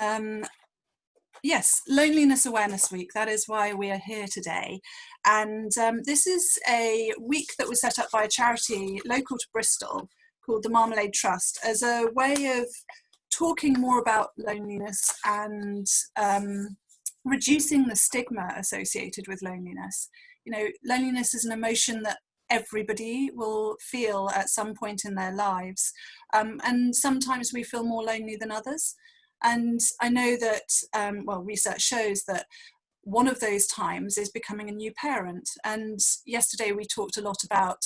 Um, yes, Loneliness Awareness Week. That is why we are here today. And um, this is a week that was set up by a charity local to Bristol called the Marmalade Trust as a way of talking more about loneliness and um, reducing the stigma associated with loneliness. You know, loneliness is an emotion that everybody will feel at some point in their lives. Um, and sometimes we feel more lonely than others. And I know that, um, well, research shows that one of those times is becoming a new parent. And yesterday we talked a lot about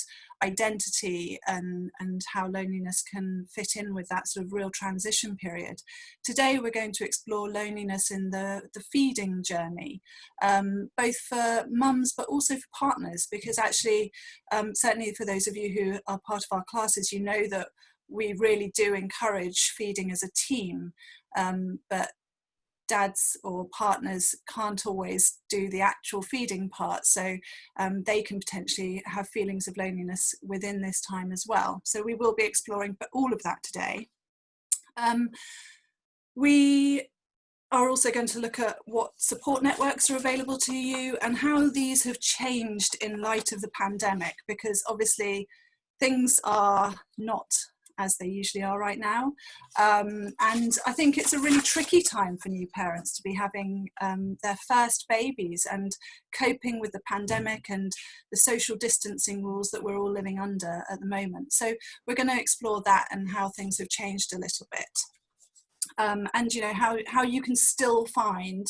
identity and, and how loneliness can fit in with that sort of real transition period. Today we're going to explore loneliness in the, the feeding journey, um, both for mums but also for partners, because actually, um, certainly for those of you who are part of our classes, you know that we really do encourage feeding as a team, um, but dads or partners can't always do the actual feeding part. So um, they can potentially have feelings of loneliness within this time as well. So we will be exploring all of that today. Um, we are also going to look at what support networks are available to you and how these have changed in light of the pandemic because obviously things are not as they usually are right now. Um, and I think it's a really tricky time for new parents to be having um, their first babies and coping with the pandemic and the social distancing rules that we're all living under at the moment. So we're going to explore that and how things have changed a little bit. Um, and you know how, how you can still find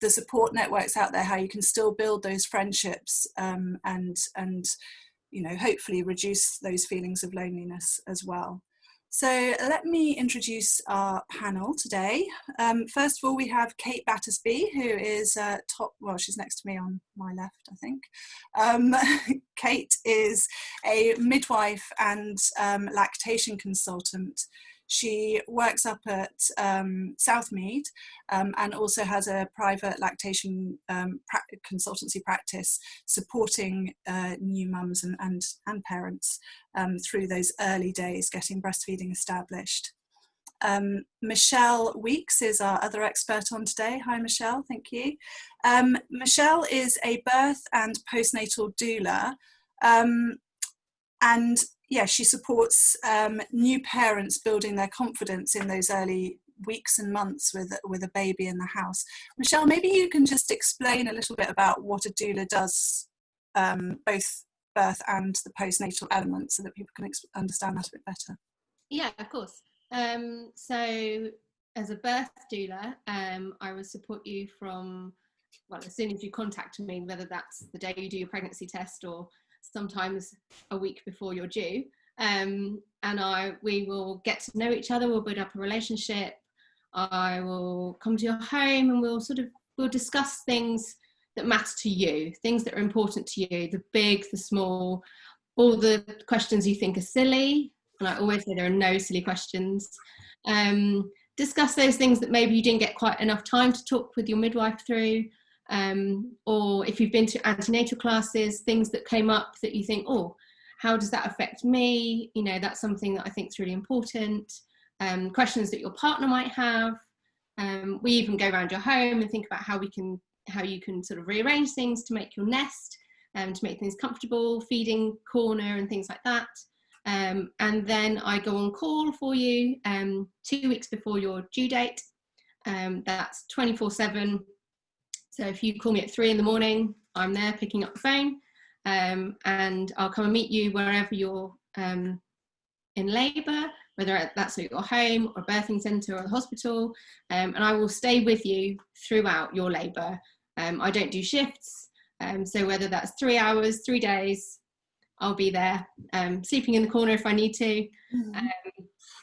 the support networks out there, how you can still build those friendships um, and and you know, hopefully reduce those feelings of loneliness as well. So let me introduce our panel today. Um, first of all, we have Kate Battersby, who is uh, top, well, she's next to me on my left, I think. Um, Kate is a midwife and um, lactation consultant she works up at um, Southmead um, and also has a private lactation um, pra consultancy practice supporting uh, new mums and, and, and parents um, through those early days getting breastfeeding established. Um, Michelle Weeks is our other expert on today. Hi Michelle, thank you. Um, Michelle is a birth and postnatal doula um, and yeah, she supports um, new parents building their confidence in those early weeks and months with with a baby in the house. Michelle, maybe you can just explain a little bit about what a doula does, um, both birth and the postnatal element, so that people can understand that a bit better. Yeah, of course. Um, so, as a birth doula, um, I will support you from well, as soon as you contact me, whether that's the day you do your pregnancy test or sometimes a week before you're due. Um, and I, we will get to know each other, we'll build up a relationship. I will come to your home and we'll sort of, we'll discuss things that matter to you, things that are important to you, the big, the small, all the questions you think are silly. And I always say there are no silly questions. Um, discuss those things that maybe you didn't get quite enough time to talk with your midwife through um, or if you've been to antenatal classes, things that came up that you think, oh, how does that affect me? You know, that's something that I think is really important. Um, questions that your partner might have. Um, we even go around your home and think about how we can, how you can sort of rearrange things to make your nest, and um, to make things comfortable, feeding corner and things like that. Um, and then I go on call for you um, two weeks before your due date. Um, that's 24 7 so if you call me at three in the morning, I'm there picking up the phone um, and I'll come and meet you wherever you're um, in labour, whether that's at your home or birthing centre or the hospital, um, and I will stay with you throughout your labour. Um, I don't do shifts, um, so whether that's three hours, three days, I'll be there, um, sleeping in the corner if I need to, mm -hmm.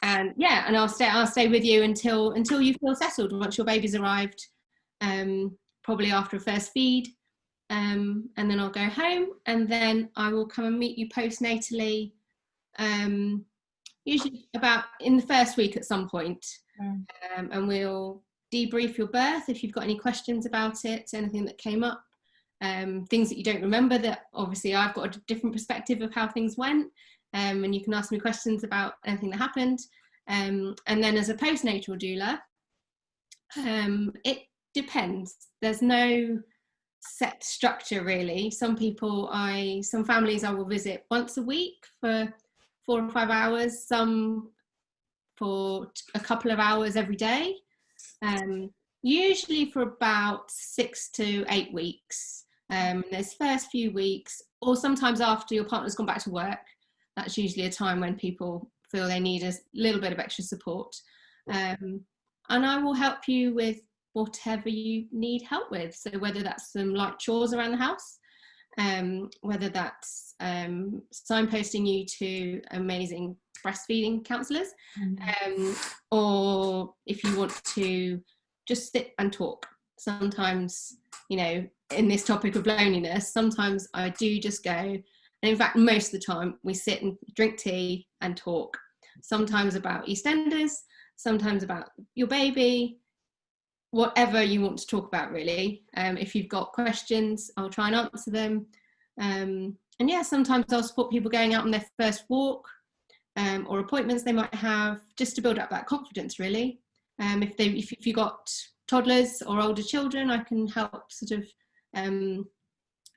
and yeah, and I'll stay. I'll stay with you until until you feel settled. Once your baby's arrived, um, probably after a first feed. Um, and then I'll go home and then I will come and meet you postnatally, um, usually about in the first week at some point. Mm. Um, and we'll debrief your birth if you've got any questions about it, anything that came up, um, things that you don't remember that obviously I've got a different perspective of how things went. Um, and you can ask me questions about anything that happened. Um, and then as a postnatal doula, Um, it depends. There's no set structure really. Some people I, some families I will visit once a week for four or five hours, some for a couple of hours every day. Um, usually for about six to eight weeks. Um, those first few weeks, or sometimes after your partner's gone back to work, that's usually a time when people feel they need a little bit of extra support. Um, and I will help you with whatever you need help with. So whether that's some light chores around the house, um, whether that's um, signposting you to amazing breastfeeding counsellors, mm-hmm. um, or if you want to just sit and talk. Sometimes, you know, in this topic of loneliness, sometimes I do just go, and in fact, most of the time we sit and drink tea and talk. Sometimes about EastEnders, sometimes about your baby, whatever you want to talk about, really. Um, if you've got questions, I'll try and answer them. Um, and yeah, sometimes I'll support people going out on their first walk um, or appointments they might have, just to build up that confidence, really. Um, if they if, if you've got toddlers or older children, I can help sort of um,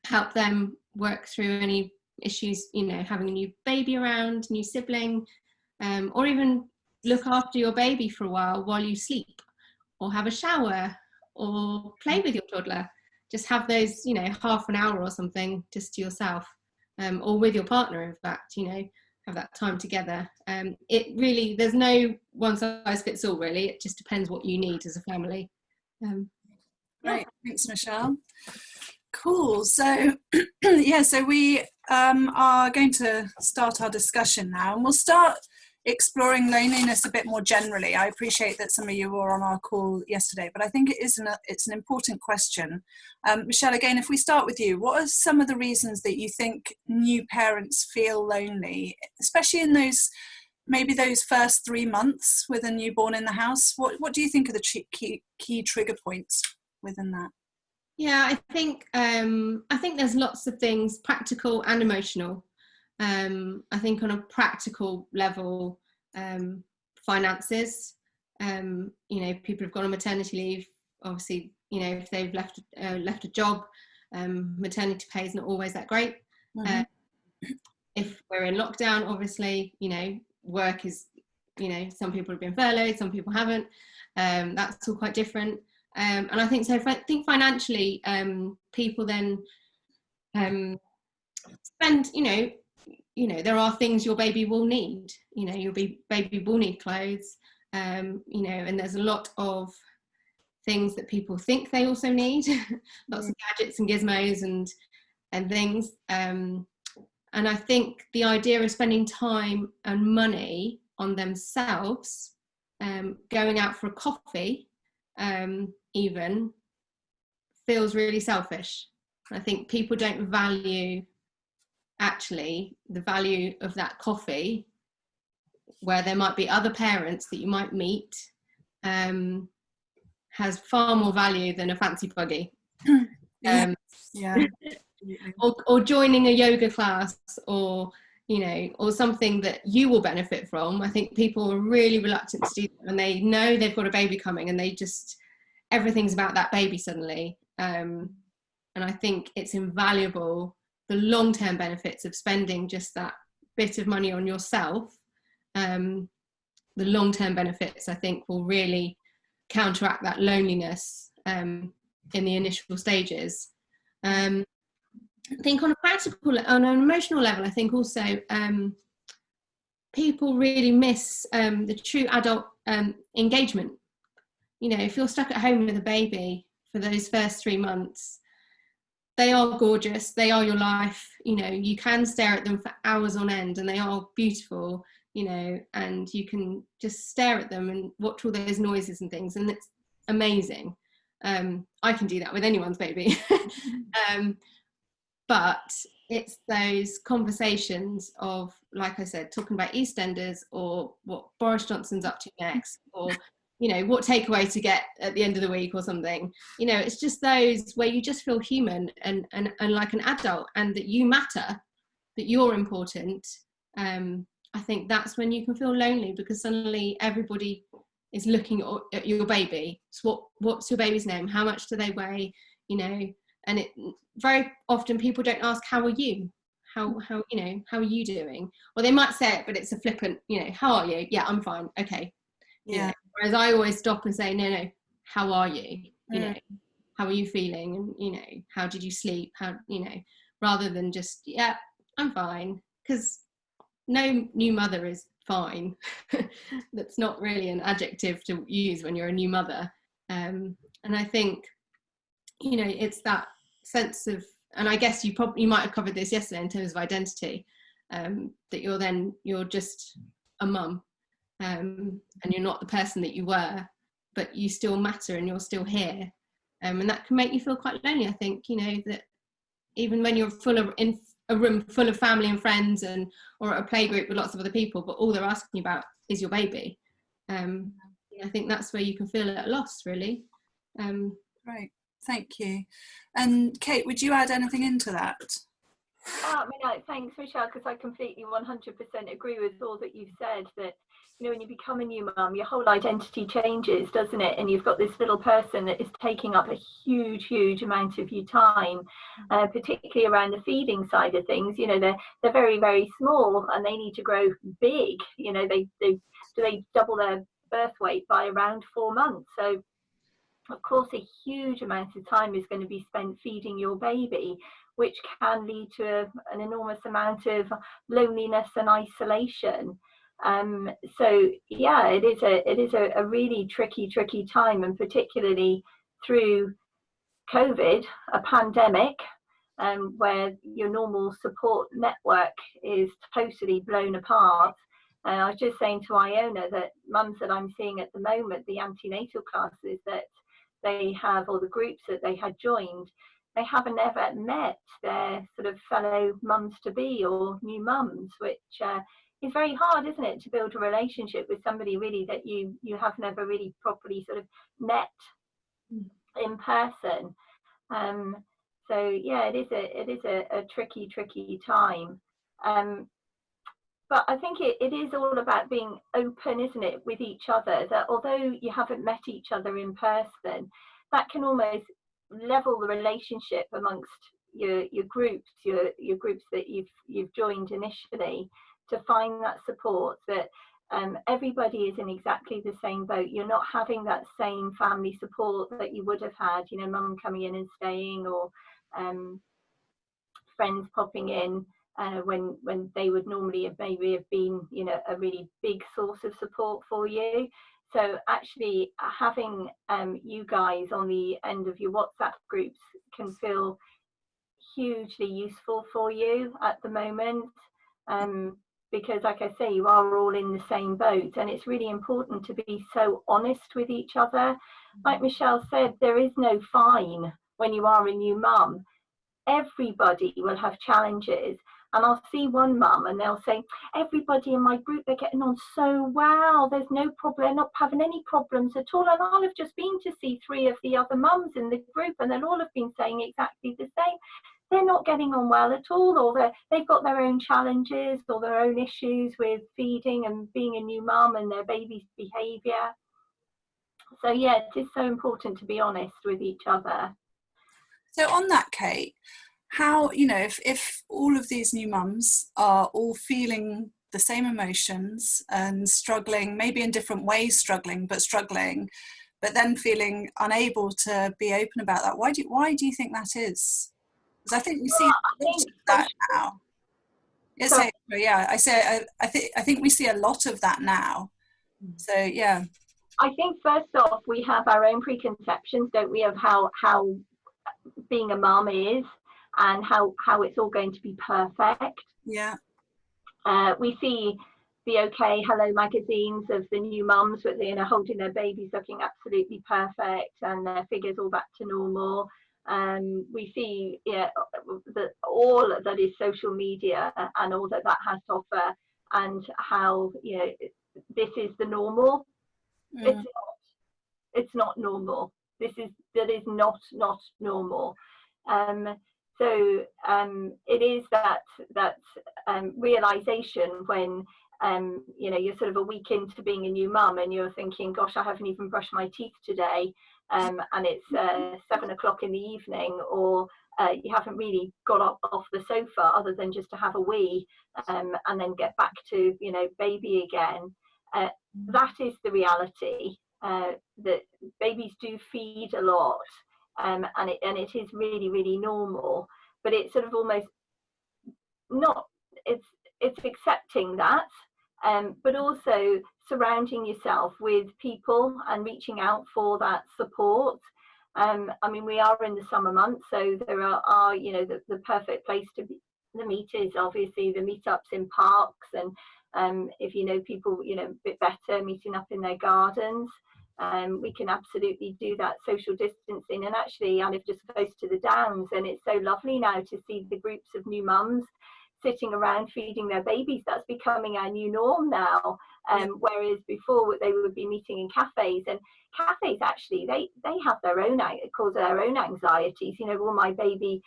help them work through any issues, you know, having a new baby around, new sibling, um, or even look after your baby for a while while you sleep, or have a shower, or play with your toddler. Just have those, you know, half an hour or something just to yourself, um, or with your partner, in fact, you know, have that time together. Um, it really, there's no one size fits all really. It just depends what you need as a family. Um, Great, thanks Michelle. Cool, so yeah, so we um, are going to start our discussion now and we'll start exploring loneliness a bit more generally. I appreciate that some of you were on our call yesterday, but I think it is an, it's an important question. Um, Michelle, again, if we start with you, what are some of the reasons that you think new parents feel lonely, especially in those maybe those first three months with a newborn in the house? What, what do you think are the key, key trigger points within that? Yeah, I think um, I think there's lots of things, practical and emotional, um, I think on a practical level, um, finances, um, you know, people have gone on maternity leave. Obviously, you know, if they've left uh, left a job, um, maternity pay is not always that great. Mm-hmm. Uh, if we're in lockdown, obviously, you know, work is, you know, some people have been furloughed, some people haven't. Um, that's all quite different. Um, and I think so. If I think financially, people then spend, you know, you know there are things your baby will need you know your baby will need clothes um, you know and there's a lot of things that people think they also need lots of gadgets and gizmos and and things um, and i think the idea of spending time and money on themselves um, going out for a coffee um, even feels really selfish. I think people don't value actually the value of that coffee where there might be other parents that you might meet um, has far more value than a fancy buggy. Um, yeah. Or, or joining a yoga class or you know or something that you will benefit from. I think people are really reluctant to do that when they know they've got a baby coming and they just everything's about that baby suddenly. Um, and i think it's invaluable the long term benefits of spending just that bit of money on yourself, um, the long term benefits I think will really counteract that loneliness um, in the initial stages. Um, I think on a practical, on an emotional level, I think also um, people really miss um, the true adult um, engagement. You know, if you're stuck at home with a baby for those first three months, they are gorgeous. They are your life. You know you can stare at them for hours on end and they are beautiful you know and you can just stare at them and watch all those noises and things and it's amazing. Um, i can do that with anyone's baby. Um, but it's those conversations of like i said talking about eastenders or what boris johnson's up to next or you know what takeaway to get at the end of the week or something you know it's just those where you just feel human and and, and like an adult and that you matter that you're important um i think that's when you can feel lonely because suddenly everybody is looking at your baby. So what what's your baby's name? How much do they weigh? You know, and it very often people don't ask how are you how how you know how are you doing well they might say it but it's a flippant you know how are you yeah i'm fine okay yeah? Whereas i always stop and say no no how are you? You Mm. know how are you feeling? And you know how did you sleep? How you know rather than just yeah i'm fine. Because no new mother is fine. That's not really an adjective to use when you're a new mother. Um, and i think you know it's that sense of and i guess you probably you might have covered this yesterday in terms of identity um, that you're then you're just a mum um, and you're not the person that you were but you still matter and you're still here um, and that can make you feel quite lonely i think you know that even when you're full of in a room full of family and friends and or a play group with lots of other people but all they're asking you about is your baby um, i think that's where you can feel at a loss really um, Great, thank you. And Kate, would you add anything into that? Oh, I mean, uh, thanks, Michelle, because I completely 100% agree with all that you've said. That you know, when you become a new mum, your whole identity changes, doesn't it? And you've got this little person that is taking up a huge, huge amount of your time, uh, particularly around the feeding side of things. You know, they're they're very, very small, and they need to grow big. You know, they they do they double their birth weight by around four months. So of course, a huge amount of time is going to be spent feeding your baby, which can lead to a, an enormous amount of loneliness and isolation. Um, so yeah, it is a it is a, a really tricky, tricky time, and particularly through COVID, a pandemic, um, where your normal support network is totally blown apart. I was just saying to Iona that mums that I'm seeing at the moment, the antenatal classes that they have or the groups that they had joined, they haven't ever met their sort of fellow mums to be or new mums, which uh, is very hard, isn't it, to build a relationship with somebody really that you you have never really properly sort of met in person. Um, so yeah, it is a it is a, a tricky tricky time. Um, but I think it, it is all about being open, isn't it, with each other? That although you haven't met each other in person, that can almost level the relationship amongst your your groups, your your groups that you've you've joined initially, to find that support that um, everybody is in exactly the same boat. You're not having that same family support that you would have had, you know, mum coming in and staying or um, friends popping in uh, when when they would normally have maybe have been, you know, a really big source of support for you. So actually having um, you guys on the end of your WhatsApp groups can feel hugely useful for you at the moment. Um, because like I say, you are all in the same boat and it's really important to be so honest with each other. Mm-hmm. Like Michelle said, there is no fine when you are a new mum. Everybody will have challenges and I'll see one mum and they'll say, everybody in my group, they're getting on so well. There's no problem, they're not having any problems at all. And I'll have just been to see three of the other mums in the group and they'll all have been saying exactly the same. They're not getting on well at all, or they've got their own challenges or their own issues with feeding and being a new mum and their baby's behaviour. So yeah, it is so important to be honest with each other. So on that, Kate, how you know if if all of these new mums are all feeling the same emotions and struggling, maybe in different ways, struggling but struggling, but then feeling unable to be open about that. Why do you, why do you think that is? Because I think we see well, think that now. Yes, so, yeah, I say I, I think I think we see a lot of that now. So yeah. I think first off, we have our own preconceptions, don't we, of how how being a mum is and how how it's all going to be perfect. Yeah. Uh, we see the OK Hello magazines of the new mums with you know holding their babies looking absolutely perfect and their figures all back to normal. Um, we see yeah, that all that is social media and all that that has to offer and how you know this is the normal Mm. it's not it's not normal this is that is not not normal um so um it is that that um realization when um, you know, you're sort of a week into being a new mum and you're thinking, gosh, I haven't even brushed my teeth today. Um, and it's uh, seven o'clock in the evening, or uh, you haven't really got up off the sofa other than just to have a wee um, and then get back to, you know, baby again. Uh, that is the reality uh, that babies do feed a lot um, and, it, and it is really, really normal. But it's sort of almost not, it's, it's accepting that um, but also surrounding yourself with people and reaching out for that support. Um, I mean, we are in the summer months, so there are, are you know, the, the perfect place to be. The meet is obviously the meetups in parks, and um, if you know people, you know, a bit better, meeting up in their gardens. Um, we can absolutely do that social distancing. And actually, I live just close to the Downs, and it's so lovely now to see the groups of new mums sitting around feeding their babies. That's becoming our new norm now. Um, whereas before they would be meeting in cafes and cafes actually they they have their own cause their own anxieties. You know, will my baby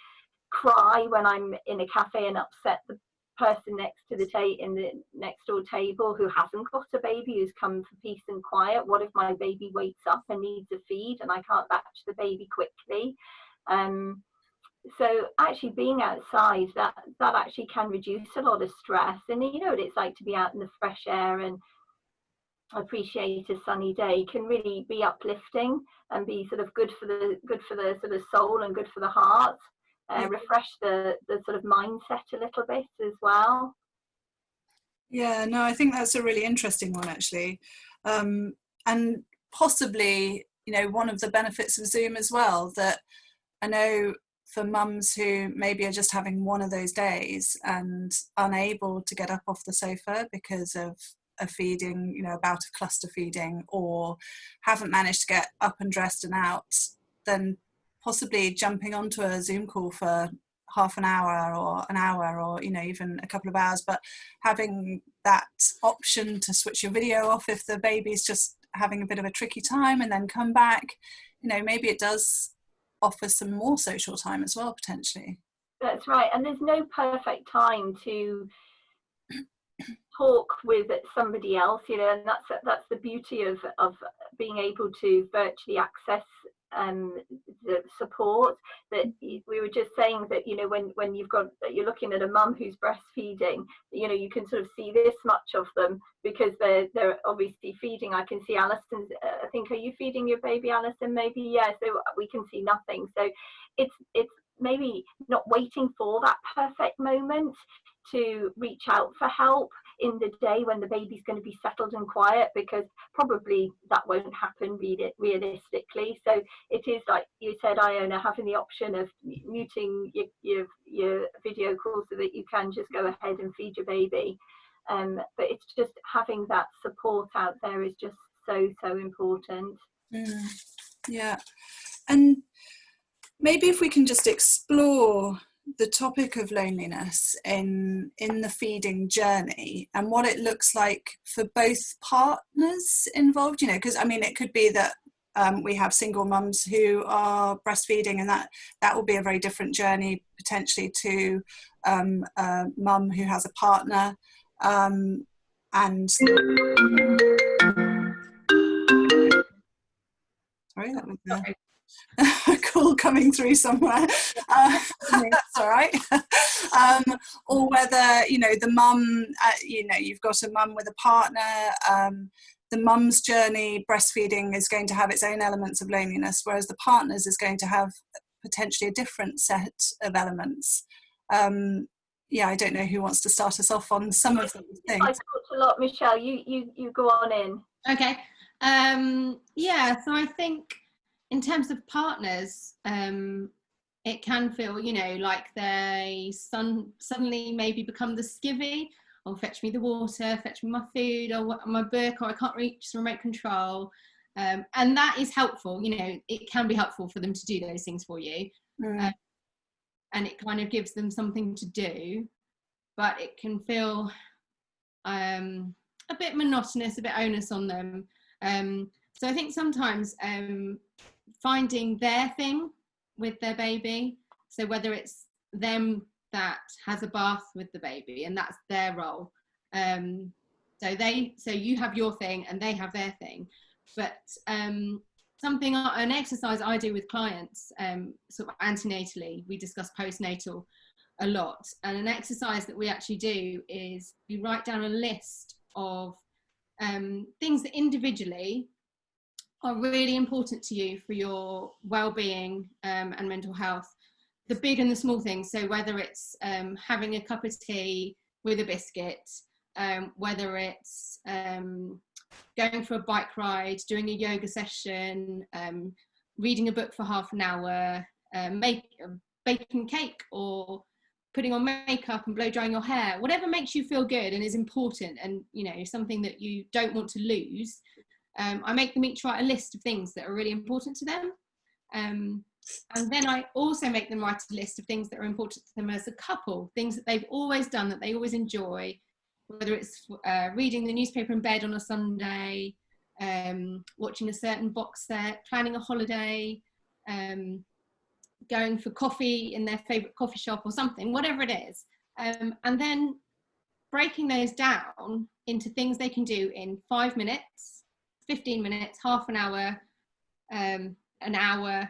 cry when I'm in a cafe and upset the person next to the in the next door table who hasn't got a baby who's come for peace and quiet? What if my baby wakes up and needs a feed and i can't latch the baby quickly? Um, so actually being outside that that actually can reduce a lot of stress. And you know what it's like to be out in the fresh air and appreciate a sunny day can really be uplifting and be sort of good for the good for the sort of soul and good for the heart. Uh, refresh the the sort of mindset a little bit as well. Yeah no i think that's a really interesting one actually. Um, and possibly you know one of the benefits of zoom as well that i know for mums who maybe are just having one of those days and unable to get up off the sofa because of a feeding, you know, about a cluster feeding, or haven't managed to get up and dressed and out, then possibly jumping onto a Zoom call for half an hour or an hour or you know even a couple of hours. But having that option to switch your video off if the baby's just having a bit of a tricky time and then come back you know maybe it does offer some more social time as well potentially. That's right and there's no perfect time to talk with somebody else you know and that's that's the beauty of of being able to virtually access um, the support that we were just saying that you know when when you've got you're looking at a mum who's breastfeeding you know you can sort of see this much of them because they're they're obviously feeding. I can see alison's uh, i think are you feeding your baby alison maybe yeah so we can see nothing. So it's it's maybe not waiting for that perfect moment to reach out for help in the day when the baby's going to be settled and quiet because probably that won't happen realistically. So it is like you said iona having the option of muting your, your, your video call so that you can just go ahead and feed your baby. Um, but it's just having that support out there is just so so important. Mm, yeah. And maybe if we can just explore the topic of loneliness in in the feeding journey and what it looks like for both partners involved you know because i mean it could be that um, we have single mums who are breastfeeding and that that will be a very different journey potentially to um, a mum who has a partner um, and sorry that was a call coming through somewhere. Uh, that's all right. um, or whether you know the mum, uh, you know, you've got a mum with a partner. Um, the mum's journey breastfeeding is going to have its own elements of loneliness, whereas the partner's is going to have potentially a different set of elements. Um, yeah, I don't know who wants to start us off on some of those things. I talked a lot, Michelle. You you you go on in. Okay. Um, yeah, so I think in terms of partners, um, it can feel, you know, like they son- suddenly maybe become the skivvy or fetch me the water, fetch me my food or my book, or I can't reach the remote control. Um, and that is helpful, you know, it can be helpful for them to do those things for you. Mm. Um, and it kind of gives them something to do, but it can feel um, a bit monotonous, a bit onus on them. Um, so I think sometimes um, finding their thing with their baby. So whether it's them that has a bath with the baby and that's their role, um, So they, so you have your thing and they have their thing. But um, something, an exercise I do with clients, um, sort of antenatally, we discuss postnatal a lot. And an exercise that we actually do is you write down a list of um, things that individually are really important to you for your well-being um, and mental health. The big and the small things so whether it's um, having a cup of tea with a biscuit um, whether it's um, going for a bike ride doing a yoga session um, reading a book for half an hour um, make, baking cake or putting on makeup and blow drying your hair whatever makes you feel good and is important and you know something that you don't want to lose um, I make them each write a list of things that are really important to them. Um, and then I also make them write a list of things that are important to them as a couple, things that they've always done that they always enjoy, whether it's uh, reading the newspaper in bed on a Sunday, um, watching a certain box set, planning a holiday, um, going for coffee in their favourite coffee shop or something, whatever it is. Um, and then breaking those down into things they can do in five minutes 15 minutes, half an hour, um, an hour,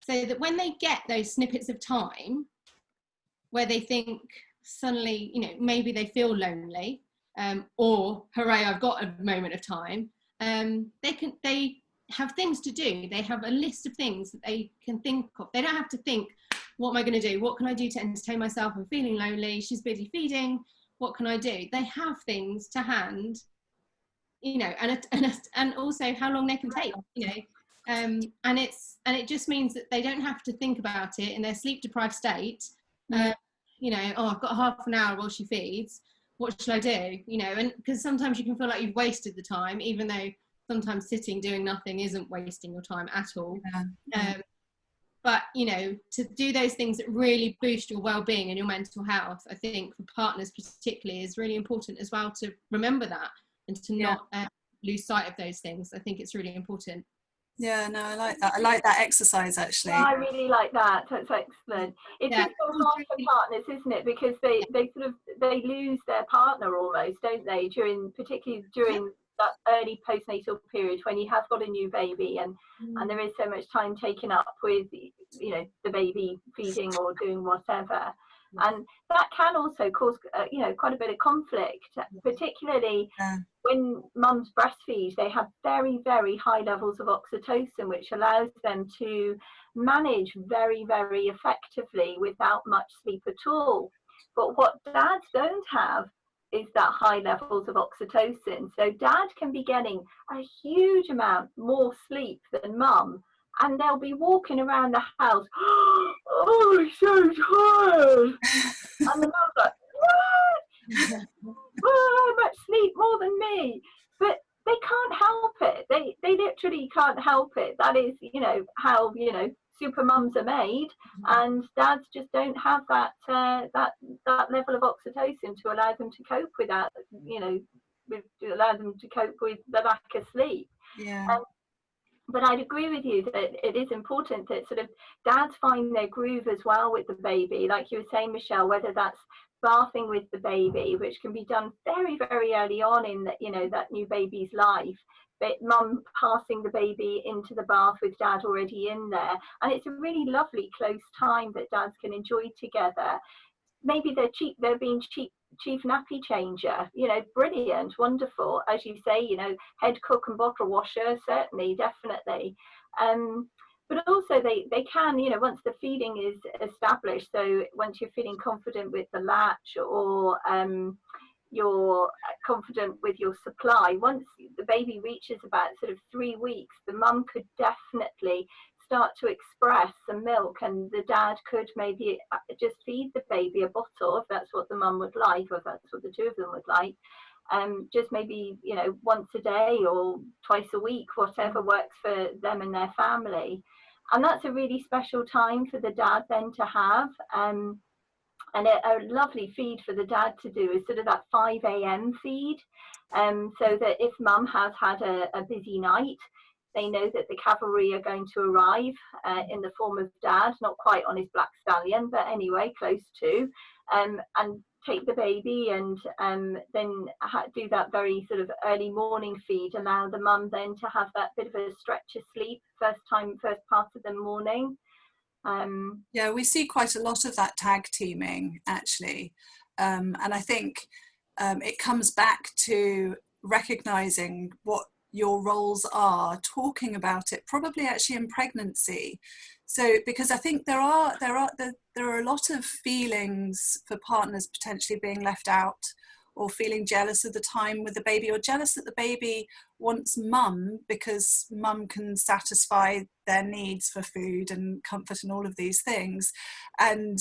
so that when they get those snippets of time where they think suddenly, you know, maybe they feel lonely, um, or hooray, I've got a moment of time, um, they can they have things to do. They have a list of things that they can think of. They don't have to think, what am I going to do? What can I do to entertain myself? I'm feeling lonely. She's busy feeding. What can I do? They have things to hand you know, and and and also how long they can take, you know, um, and it's and it just means that they don't have to think about it in their sleep deprived state. Uh, you know, oh, I've got half an hour while she feeds. What should I do? You know, and because sometimes you can feel like you've wasted the time, even though sometimes sitting doing nothing isn't wasting your time at all. Yeah. Um, but you know, to do those things that really boost your well-being and your mental health, I think for partners particularly is really important as well to remember that and to yeah. not uh, lose sight of those things. I think it's really important. Yeah, no, I like that. I like that exercise actually. Yeah, I really like that. That's excellent. It's yeah. so hard for partners, isn't it? Because they, they sort of they lose their partner almost, don't they? During particularly during that early postnatal period when you have got a new baby and mm. and there is so much time taken up with you know the baby feeding or doing whatever and that can also cause uh, you know quite a bit of conflict particularly yeah. when mums breastfeed they have very very high levels of oxytocin which allows them to manage very very effectively without much sleep at all. But what dads don't have is that high levels of oxytocin. So dad can be getting a huge amount more sleep than mum and they'll be walking around the house. oh, I'm so tired. and the mum's like, what? oh, much sleep more than me. But they can't help it. They they literally can't help it. That is, you know, how you know super mums are made, mm-hmm. and dads just don't have that uh, that that level of oxytocin to allow them to cope with that. You know, with, to allow them to cope with the lack of sleep. Yeah. But I'd agree with you that it is important that sort of dads find their groove as well with the baby, like you were saying, Michelle, whether that's bathing with the baby, which can be done very, very early on in that, you know, that new baby's life. But mum passing the baby into the bath with dad already in there. And it's a really lovely close time that dads can enjoy together. Maybe they're cheap, they're being cheap chief nappy changer. You know brilliant wonderful. As you say you know head cook and bottle washer certainly definitely. Um but also they they can you know once the feeding is established so once you're feeling confident with the latch or um you're confident with your supply once the baby reaches about sort of three weeks the mum could definitely start to express some milk and the dad could maybe uh, just feed the baby a bottle if that's what the mum would like or if that's what the two of them would like um, just maybe you know once a day or twice a week whatever works for them and their family and that's a really special time for the dad then to have um, and a, a, lovely feed for the dad to do is sort of that 5 a.m. feed um, so that if mum has had a, a busy night they know that the cavalry are going to arrive uh, in the form of dad, not quite on his black stallion, but anyway, close to. Um, and take the baby and um, then do that very sort of early morning feed, allow the mum then to have that bit of a stretch of sleep first time, first part of the morning. Um, yeah, we see quite a lot of that tag teaming actually. Um, and I think um, it comes back to recognizing what your roles are, talking about it, probably actually in pregnancy. So, because I think there are there are there, there are a lot of feelings for partners potentially being left out or feeling jealous of the time with the baby or jealous that the baby wants mum because mum can satisfy their needs for food and comfort and all of these things and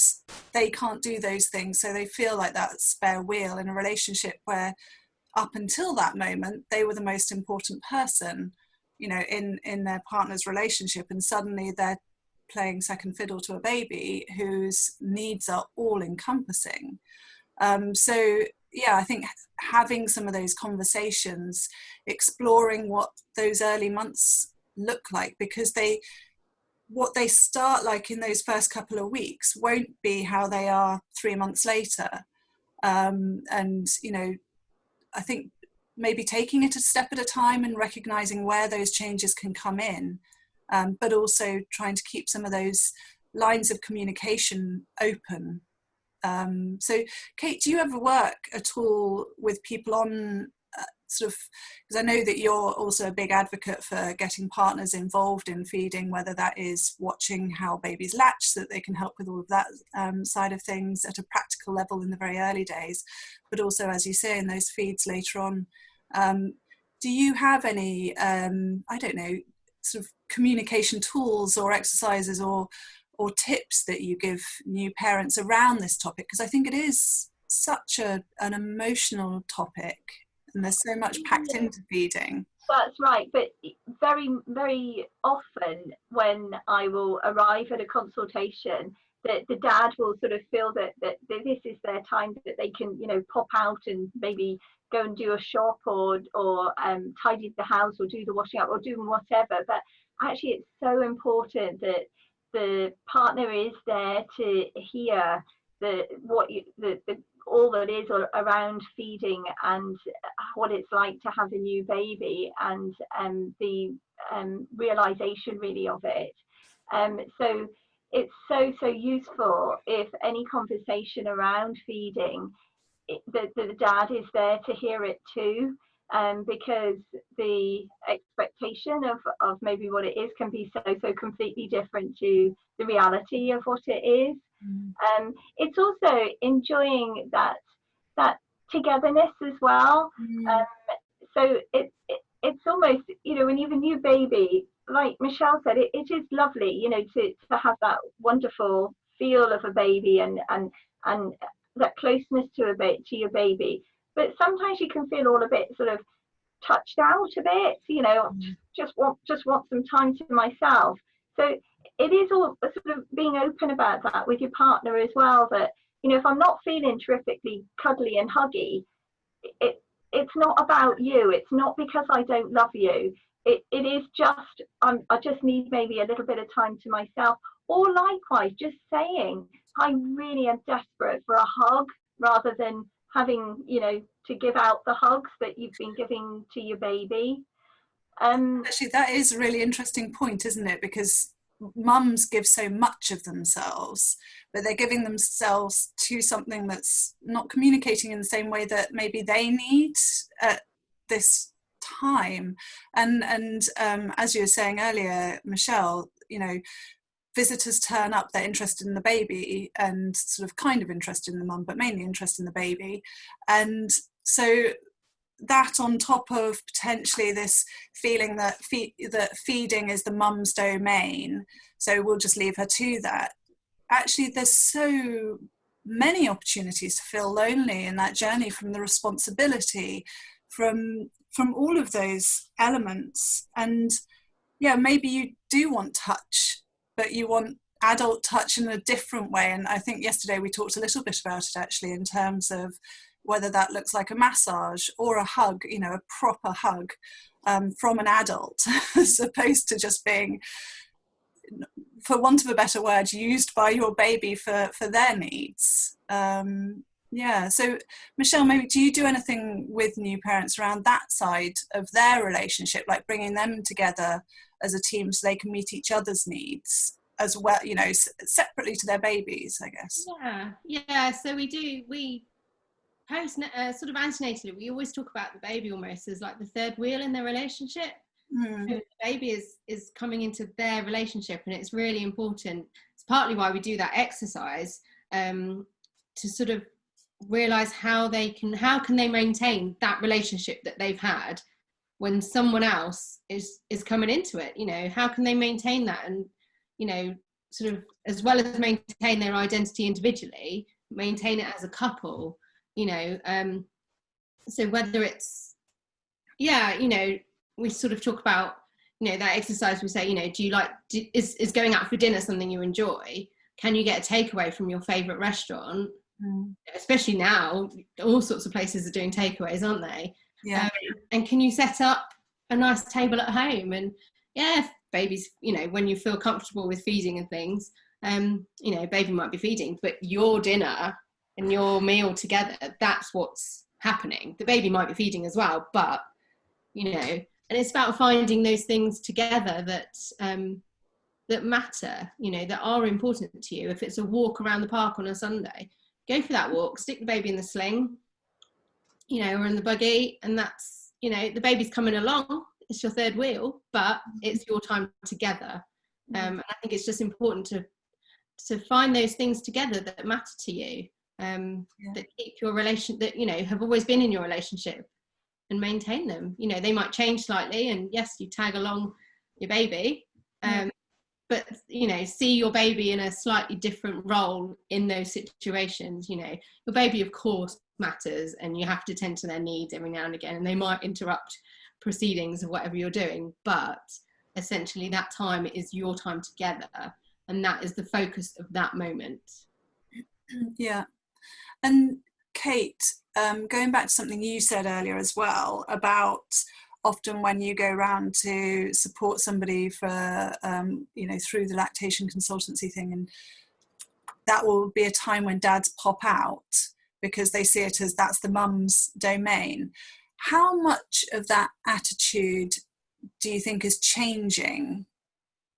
they can't do those things so they feel like that spare wheel in a relationship where up until that moment they were the most important person you know in in their partner's relationship. And suddenly they're playing second fiddle to a baby whose needs are all encompassing. Um, so yeah i think having some of those conversations exploring what those early months look like because they what they start like in those first couple of weeks won't be how they are three months later. Um, and you know I think maybe taking it a step at a time and recognizing where those changes can come in, um, but also trying to keep some of those lines of communication open. Um, so, Kate, do you ever work at all with people on sort of because I know that you're also a big advocate for getting partners involved in feeding, whether that is watching how babies latch so that they can help with all of that um, side of things at a practical level in the very early days, but also, as you say, in those feeds later on. Um, do you have any, um, I don't know, sort of communication tools or exercises or or tips that you give new parents around this topic? Because I think it is such a, an emotional topic and there's so much packed into feeding that's right but very very often when i will arrive at a consultation that the dad will sort of feel that, that, that this is their time that they can you know pop out and maybe go and do a shop or or um, tidy the house or do the washing up or do whatever. But actually it's so important that the partner is there to hear the what you, the, the all that is around feeding and what it's like to have a new baby and um, the um, realization really of it. Um, so it's so, so useful if any conversation around feeding, it, the, the dad is there to hear it too. Um, because the expectation of, of maybe what it is can be so so completely different to the reality of what it is. Mm. Um, it's also enjoying that that togetherness as well. Mm. Um, so it, it, it's almost you know when you have a new baby, like Michelle said, it, it is lovely you know to to have that wonderful feel of a baby and and and that closeness to a bit to your baby. But sometimes you can feel all a bit sort of touched out a bit, you know, mm. just want just want some time to myself. So it is all sort of being open about that with your partner as well. That you know, if I'm not feeling terrifically cuddly and huggy, it it's not about you. It's not because I don't love you. It it is just I'm, I just need maybe a little bit of time to myself. Or likewise, just saying I really am desperate for a hug rather than having you know to give out the hugs that you've been giving to your baby. Um, Actually, that is a really interesting point, isn't it? Because mums give so much of themselves, but they're giving themselves to something that's not communicating in the same way that maybe they need at this time. And and um, as you were saying earlier, Michelle, you know, visitors turn up, they're interested in the baby and sort of kind of interested in the mum, but mainly interested in the baby. And so that on top of potentially this feeling that fe- that feeding is the mum's domain so we'll just leave her to that. Actually there's so many opportunities to feel lonely in that journey from the responsibility from from all of those elements. And yeah maybe you do want touch but you want adult touch in a different way. And i think yesterday we talked a little bit about it actually in terms of whether that looks like a massage or a hug, you know, a proper hug um, from an adult, as opposed to just being, for want of a better word, used by your baby for, for their needs. Um, Yeah. So, Michelle, maybe do you do anything with new parents around that side of their relationship, like bringing them together as a team so they can meet each other's needs as well, you know, separately to their babies, I guess? Yeah. Yeah. So we do, we post uh, sort of antenatally, we always talk about the baby almost as like the third wheel in their relationship. Mm. So the baby is is coming into their relationship, and it's really important. It's partly why we do that exercise um, to sort of realize how they can how can they maintain that relationship that they've had when someone else is is coming into it you know how can they maintain that and you know sort of as well as maintain their identity individually maintain it as a couple you know um so whether it's yeah you know we sort of talk about you know that exercise we say you know do you like do, is, is going out for dinner something you enjoy? Can you get a takeaway from your favorite restaurant? Mm. especially now all sorts of places are doing takeaways aren't they? Yeah. Um, and can you set up a nice table at home? And yeah babies you know when you feel comfortable with feeding and things um you know baby might be feeding but your dinner and your meal together that's what's happening the baby might be feeding as well but you know and it's about finding those things together that um that matter you know that are important to you if it's a walk around the park on a sunday go for that walk, stick the baby in the sling, you know, or in the buggy, and that's, you know, the baby's coming along. It's your third wheel, but it's your time together. Um, and I think it's just important to to find those things together that matter to you, um, yeah. that keep your relation, that you know have always been in your relationship, and maintain them. You know, they might change slightly, and yes, you tag along your baby, um, but you know see your baby in a slightly different role in those situations you know your baby of course matters and you have to tend to their needs every now and again and they might interrupt proceedings of whatever you're doing but essentially that time is your time together and that is the focus of that moment yeah and kate um, going back to something you said earlier as well about often when you go around to support somebody for um, you know through the lactation consultancy thing and that will be a time when dads pop out because they see it as that's the mum's domain. How much of that attitude do you think is changing?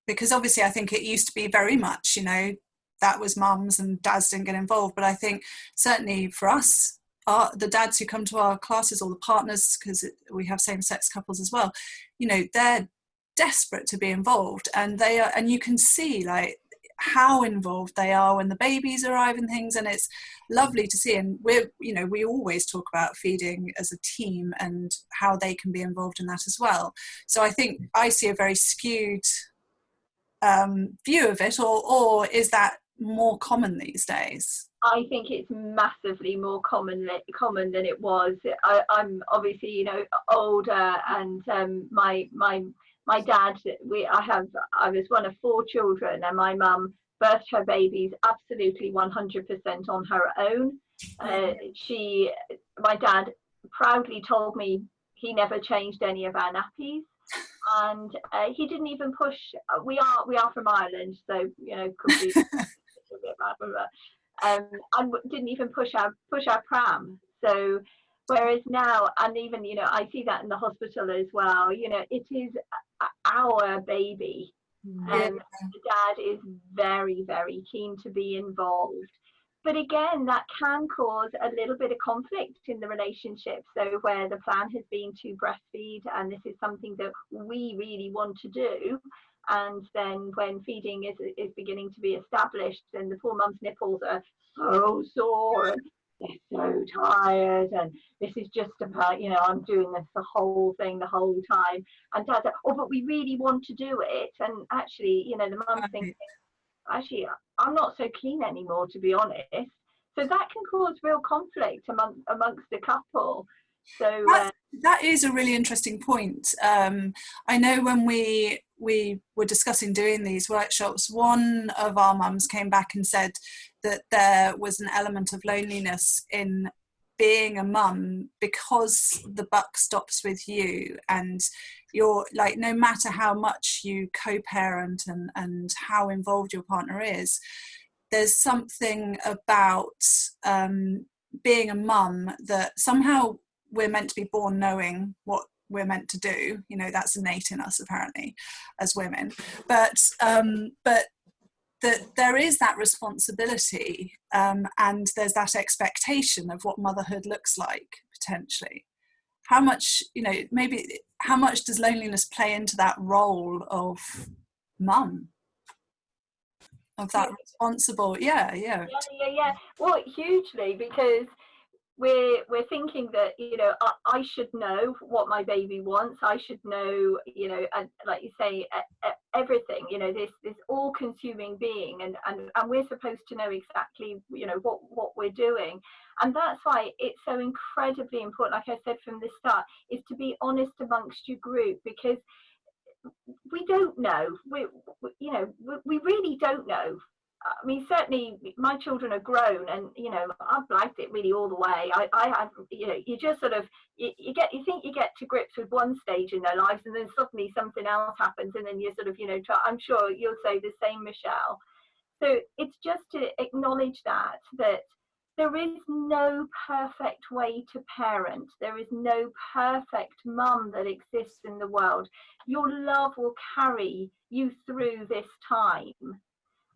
Because obviously i think it used to be very much you know that was mums and dads didn't get involved. But i think certainly for us our, the dads who come to our classes or the partners because we have same-sex couples as well you know they're desperate to be involved and they are and you can see like how involved they are when the babies arrive and things. And it's lovely to see. And we're you know we always talk about feeding as a team and how they can be involved in that as well. So i think i see a very skewed um, view of it or or is that more common these days I think it's massively more common common than it was. I, am obviously, you know, older, and um, my my my dad. We I have I was one of four children, and my mum birthed her babies absolutely 100% on her own. Uh, she, my dad, proudly told me he never changed any of our nappies and uh, he didn't even push we are we are from ireland so you know could be um, and didn't even push our push our pram. So whereas now, and even you know, I see that in the hospital as well. You know, it is our baby, mm. and the dad is very very keen to be involved. But again, that can cause a little bit of conflict in the relationship. So, where the plan has been to breastfeed, and this is something that we really want to do, and then when feeding is, is beginning to be established then the poor mum's nipples are so sore and they're so tired. And this is just about you know i'm doing this the whole thing the whole time. And dad's like oh but we really want to do it. And actually you know the mum's thinking actually i'm not so keen anymore to be honest. So that can cause real conflict among amongst the couple. So uh, that is a really interesting point. Um, I know when we we were discussing doing these workshops, one of our mums came back and said that there was an element of loneliness in being a mum because the buck stops with you and you're like no matter how much you co-parent and and how involved your partner is there's something about um, being a mum that somehow we're meant to be born knowing what we're meant to do you know that's innate in us apparently as women. But um but that there is that responsibility um, and there's that expectation of what motherhood looks like potentially. How much you know maybe how much does loneliness play into that role of mum? Of that responsible yeah yeah. Yeah yeah, yeah. well hugely because we're we're thinking that you know I, I, should know what my baby wants. I should know you know and like you say everything you know this this all consuming being and and, and we're supposed to know exactly you know what what we're doing. And that's why it's so incredibly important like i said from the start is to be honest amongst your group because we don't know. We, we you know we, we really don't know I mean, certainly my children are grown, and you know, I've liked it really all the way. I, I have, you know, you just sort of you, you, get, you think you get to grips with one stage in their lives, and then suddenly something else happens, and then you sort of, you know, try, I'm sure you'll say the same, Michelle. So it's just to acknowledge that that there is no perfect way to parent. There is no perfect mum that exists in the world. Your love will carry you through this time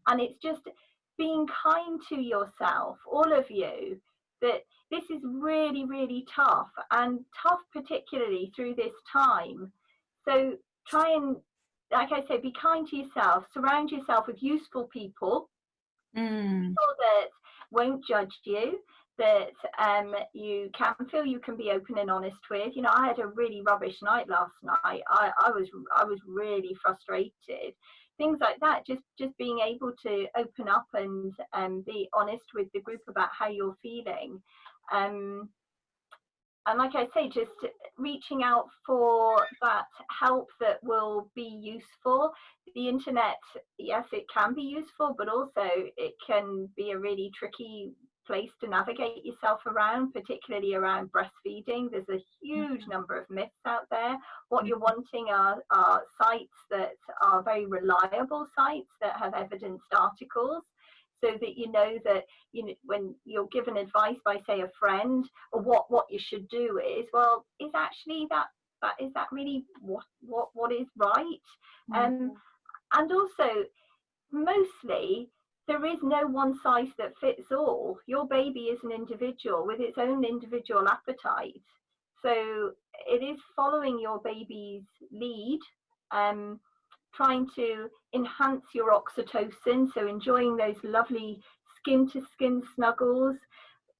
and it's just being kind to yourself all of you that this is really really tough and tough particularly through this time so try and like i say be kind to yourself surround yourself with useful people mm. people that won't judge you that um, you can feel you can be open and honest with. You know, I had a really rubbish night last night. I, I was I was really frustrated, things like that just just being able to open up and um, be honest with the group about how you're feeling um, and like I say, just reaching out for that help that will be useful. The internet, yes, it can be useful, but also it can be a really tricky place to navigate yourself around, particularly around breastfeeding. There's a huge mm-hmm. number of myths out there. What you're mm-hmm. wanting are, are sites that are very reliable sites that have evidenced articles so that you know that you know when you're given advice by say a friend or what what you should do is well is actually that that is that really what what what is right mm-hmm. um and also mostly there is no one size that fits all. Your baby is an individual with its own individual appetite. So it is following your baby's lead, um, trying to enhance your oxytocin, so enjoying those lovely skin to skin snuggles.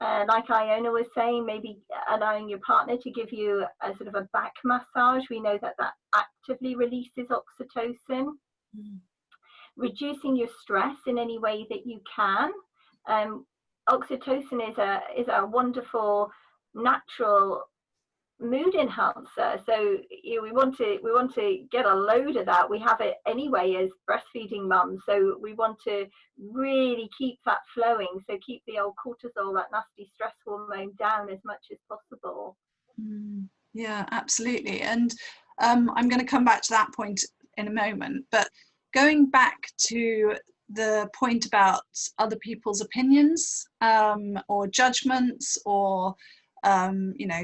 Uh, like Iona was saying, maybe allowing your partner to give you a sort of a back massage. We know that that actively releases oxytocin. Mm reducing your stress in any way that you can. Um, oxytocin is a is a wonderful natural mood enhancer. So you know, we want to we want to get a load of that. We have it anyway as breastfeeding mums. So we want to really keep that flowing. So keep the old cortisol that nasty stress hormone down as much as possible. Mm, yeah absolutely. And um, i'm going to come back to that point in a moment but going back to the point about other people's opinions um, or judgments or um, you know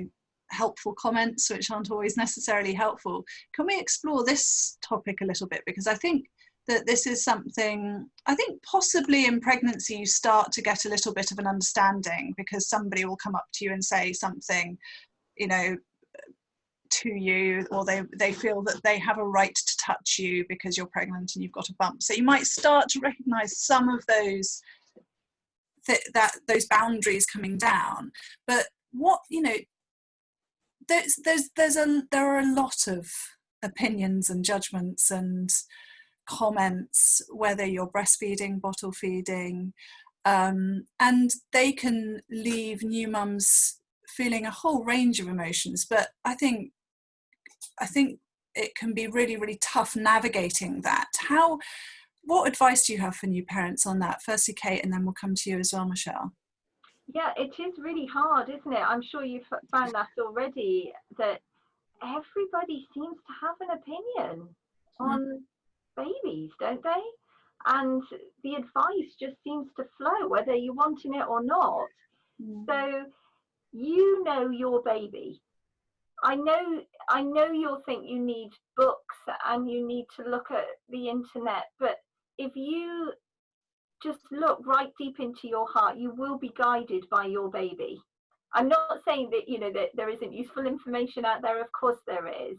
helpful comments which aren't always necessarily helpful can we explore this topic a little bit? Because i think that this is something i think possibly in pregnancy you start to get a little bit of an understanding because somebody will come up to you and say something you know to you or they, they feel that they have a right to touch you because you're pregnant and you've got a bump. So you might start to recognize some of those th- that those boundaries coming down. But what, you know, there's there's there's a there are a lot of opinions and judgments and comments whether you're breastfeeding bottle feeding um, and they can leave new mums feeling a whole range of emotions but i think I think it can be really, really tough navigating that. How, what advice do you have for new parents on that? Firstly, Kate, and then we'll come to you as well, Michelle. Yeah, it is really hard, isn't it? I'm sure you've found that already, that everybody seems to have an opinion mm. on babies, don't they? And the advice just seems to flow, whether you're wanting it or not. Mm. So you know your baby. I know I know you'll think you need books and you need to look at the internet, but if you just look right deep into your heart, you will be guided by your baby. I'm not saying that you know that there isn't useful information out there. Of course there is,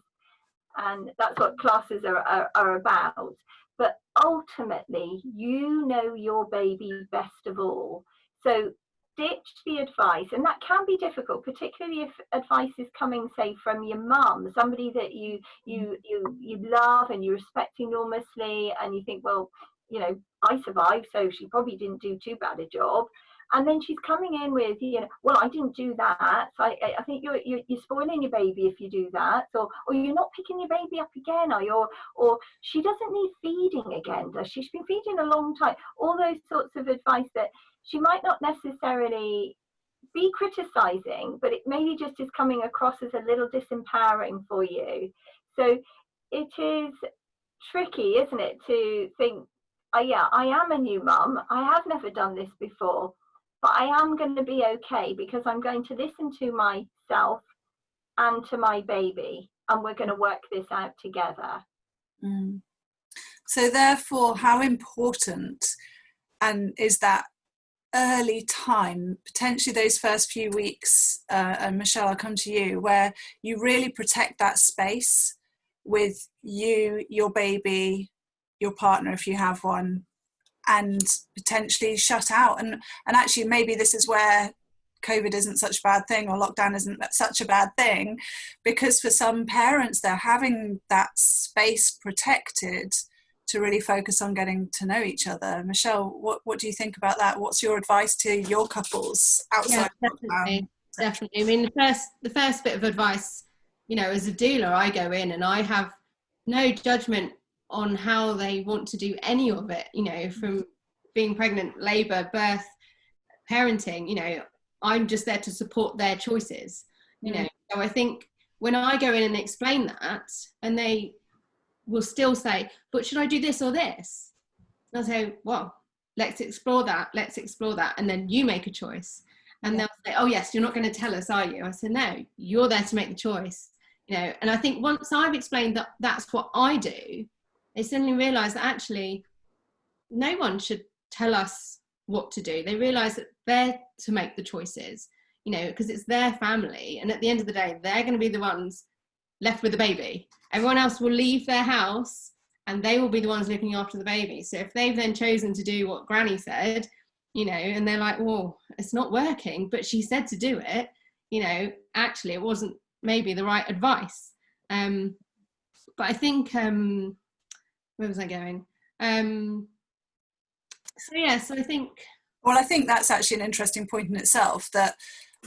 and that's what classes are, are, are about. But ultimately, you know your baby best of all. So ditch the advice and that can be difficult particularly if advice is coming say from your mum somebody that you you mm. you you love and you respect enormously and you think well you know i survived so she probably didn't do too bad a job. And then she's coming in with you know well i didn't do that. So i, I think you're, you're, you're spoiling your baby if you do that or or you're not picking your baby up again or you're or she doesn't need feeding again does she? She's been feeding a long time. All those sorts of advice that she might not necessarily be criticizing, but it maybe just is coming across as a little disempowering for you. So it is tricky, isn't it, to think, oh, yeah, I am a new mum. I have never done this before, but I am going to be okay because I'm going to listen to myself and to my baby, and we're going to work this out together. Mm. So, therefore, how important and is that early time, potentially those first few weeks, uh, and Michelle, I'll come to you, where you really protect that space with you, your baby, your partner, if you have one, and potentially shut out. And and actually, maybe this is where COVID isn't such a bad thing or lockdown isn't such a bad thing, because for some parents, they're having that space protected to really focus on getting to know each other. Michelle, what, what do you think about that? What's your advice to your couples outside? Yeah, definitely, definitely. I mean, the first the first bit of advice, you know, as a doula, I go in and I have no judgment on how they want to do any of it. You know, mm-hmm. from being pregnant, labour, birth, parenting. You know, I'm just there to support their choices. You know, so I think when I go in and explain that, and they will still say, but should I do this or this? And I'll say, well, let's explore that, let's explore that. And then you make a choice. And yeah. they'll say, oh, yes, you're not going to tell us, are you? I said, no, you're there to make the choice. You know, and I think once I've explained that that's what I do, they suddenly realize that actually no one should tell us what to do. They realize that they're to make the choices, you know, because it's their family. And at the end of the day, they're going to be the ones left with the baby. Everyone else will leave their house and they will be the ones looking after the baby. So if they've then chosen to do what Granny said, you know, and they're like, well, it's not working, but she said to do it, you know, actually it wasn't maybe the right advice. Um, but I think, um, where was I going? Um, so yeah, so I think. Well, I think that's actually an interesting point in itself that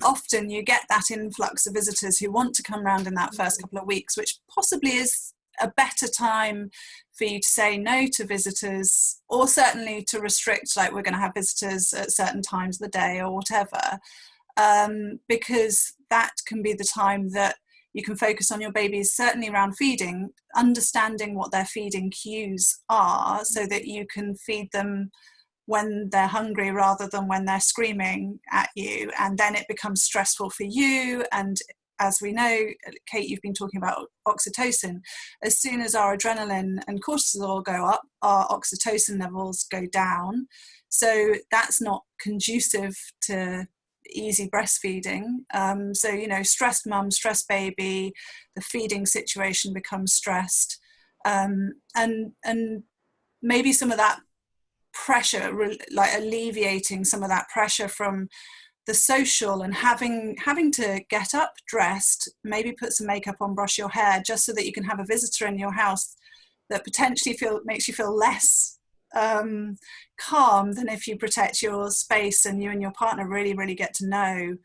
often you get that influx of visitors who want to come around in that first couple of weeks, which possibly is a better time for you to say no to visitors or certainly to restrict like we're going to have visitors at certain times of the day or whatever um, because that can be the time that you can focus on your babies certainly around feeding understanding what their feeding cues are so that you can feed them when they're hungry rather than when they're screaming at you and then it becomes stressful for you. And as we know kate you've been talking about oxytocin. As soon as our adrenaline and cortisol go up our oxytocin levels go down. So that's not conducive to easy breastfeeding. Um, so you know stressed mum stressed baby the feeding situation becomes stressed. Um, and and maybe some of that pressure like alleviating some of that pressure from the social and having having to get up dressed maybe put some makeup on brush your hair just so that you can have a visitor in your house that potentially feel makes you feel less um, calm than if you protect your space and you and your partner really really get to know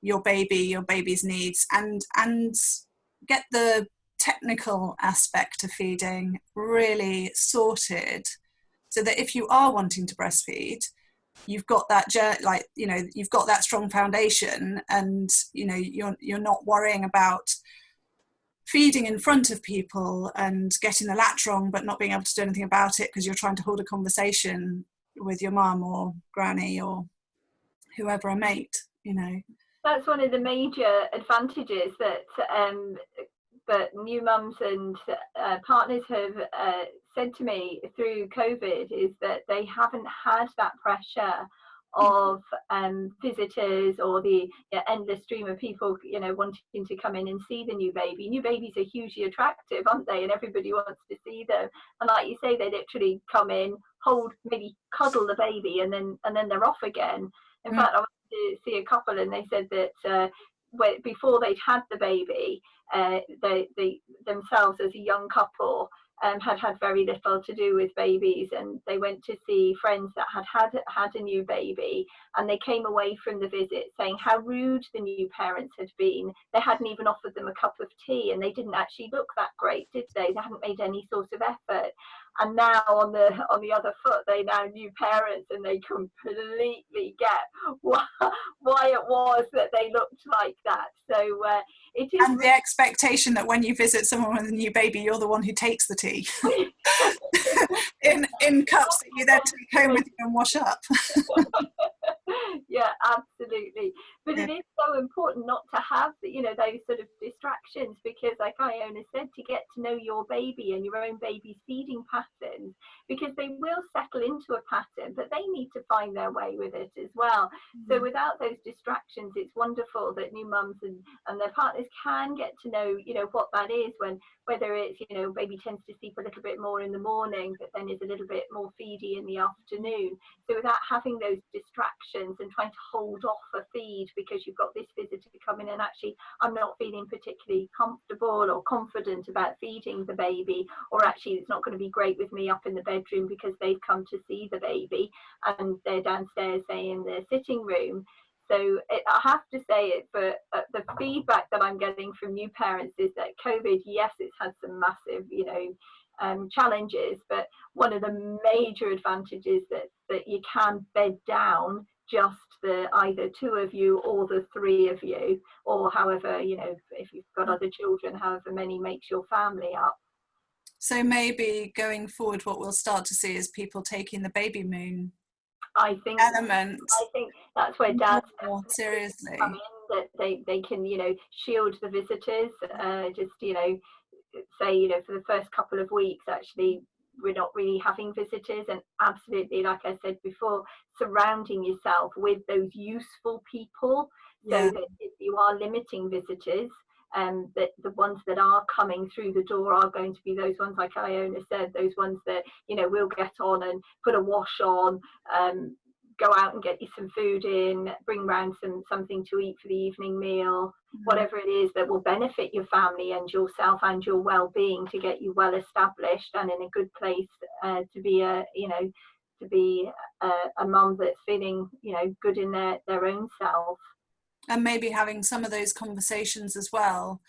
your baby your baby's needs and and get the technical aspect of feeding really sorted so that if you are wanting to breastfeed you've got that like you know you've got that strong foundation and you know you're you're not worrying about feeding in front of people and getting the latch wrong but not being able to do anything about it because you're trying to hold a conversation with your mum or granny or whoever a mate you know. That's one of the major advantages that um, that new mums and uh, partners have uh, said to me through COVID is that they haven't had that pressure of um, visitors or the endless stream of people, you know, wanting to come in and see the new baby. New babies are hugely attractive, aren't they? And everybody wants to see them. And like you say, they literally come in, hold, maybe cuddle the baby, and then and then they're off again. In mm. fact, I went to see a couple, and they said that uh, before they'd had the baby, uh, they, they themselves as a young couple um, had had very little to do with babies and they went to see friends that had had had a new baby and they came away from the visit saying how rude the new parents had been. They hadn't even offered them a cup of tea and they didn't actually look that great did they? They hadn't made any sort of effort and now on the on the other foot they now new parents and they completely get why, why it was that they looked like that. So uh, it is and the expectation that when you visit someone with a new baby you're the one who takes the tea. In in cups that you then take home with you and wash up. Yeah absolutely but yeah. it is so important not to have you know those sort of distractions because like iona said to get to know your baby and your own baby's feeding patterns because they will settle into a pattern but they need to find their way with it as well mm-hmm. so without those distractions it's wonderful that new mums and and their partners can get to know you know what that is when whether it's you know baby tends to sleep a little bit more in the morning but then is a little bit more feedy in the afternoon so without having those distractions and trying to hold off a feed because you've got this visitor coming and actually I'm not feeling particularly comfortable or confident about feeding the baby or actually it's not going to be great with me up in the bedroom because they've come to see the baby and they're downstairs say in the sitting room. So it, I have to say it, but uh, the feedback that I'm getting from new parents is that COVID, yes, it's had some massive, you know, um, challenges, but one of the major advantages that that you can bed down just the either two of you or the three of you, or however you know if you've got other children, however many makes your family up. So maybe going forward, what we'll start to see is people taking the baby moon I think element. I think that's where dads more seriously come in, that they they can you know shield the visitors. Uh, just you know say you know for the first couple of weeks actually we're not really having visitors. And absolutely like i said before surrounding yourself with those useful people so that if you are limiting visitors um, that the ones that are coming through the door are going to be those ones like Iona said, those ones that you know will get on and put a wash on, um, go out and get you some food in, bring round some something to eat for the evening meal, mm-hmm. whatever it is that will benefit your family and yourself and your well-being to get you well established and in a good place uh, to be a you know to be a, a mum that's feeling you know good in their their own self and maybe having some of those conversations as well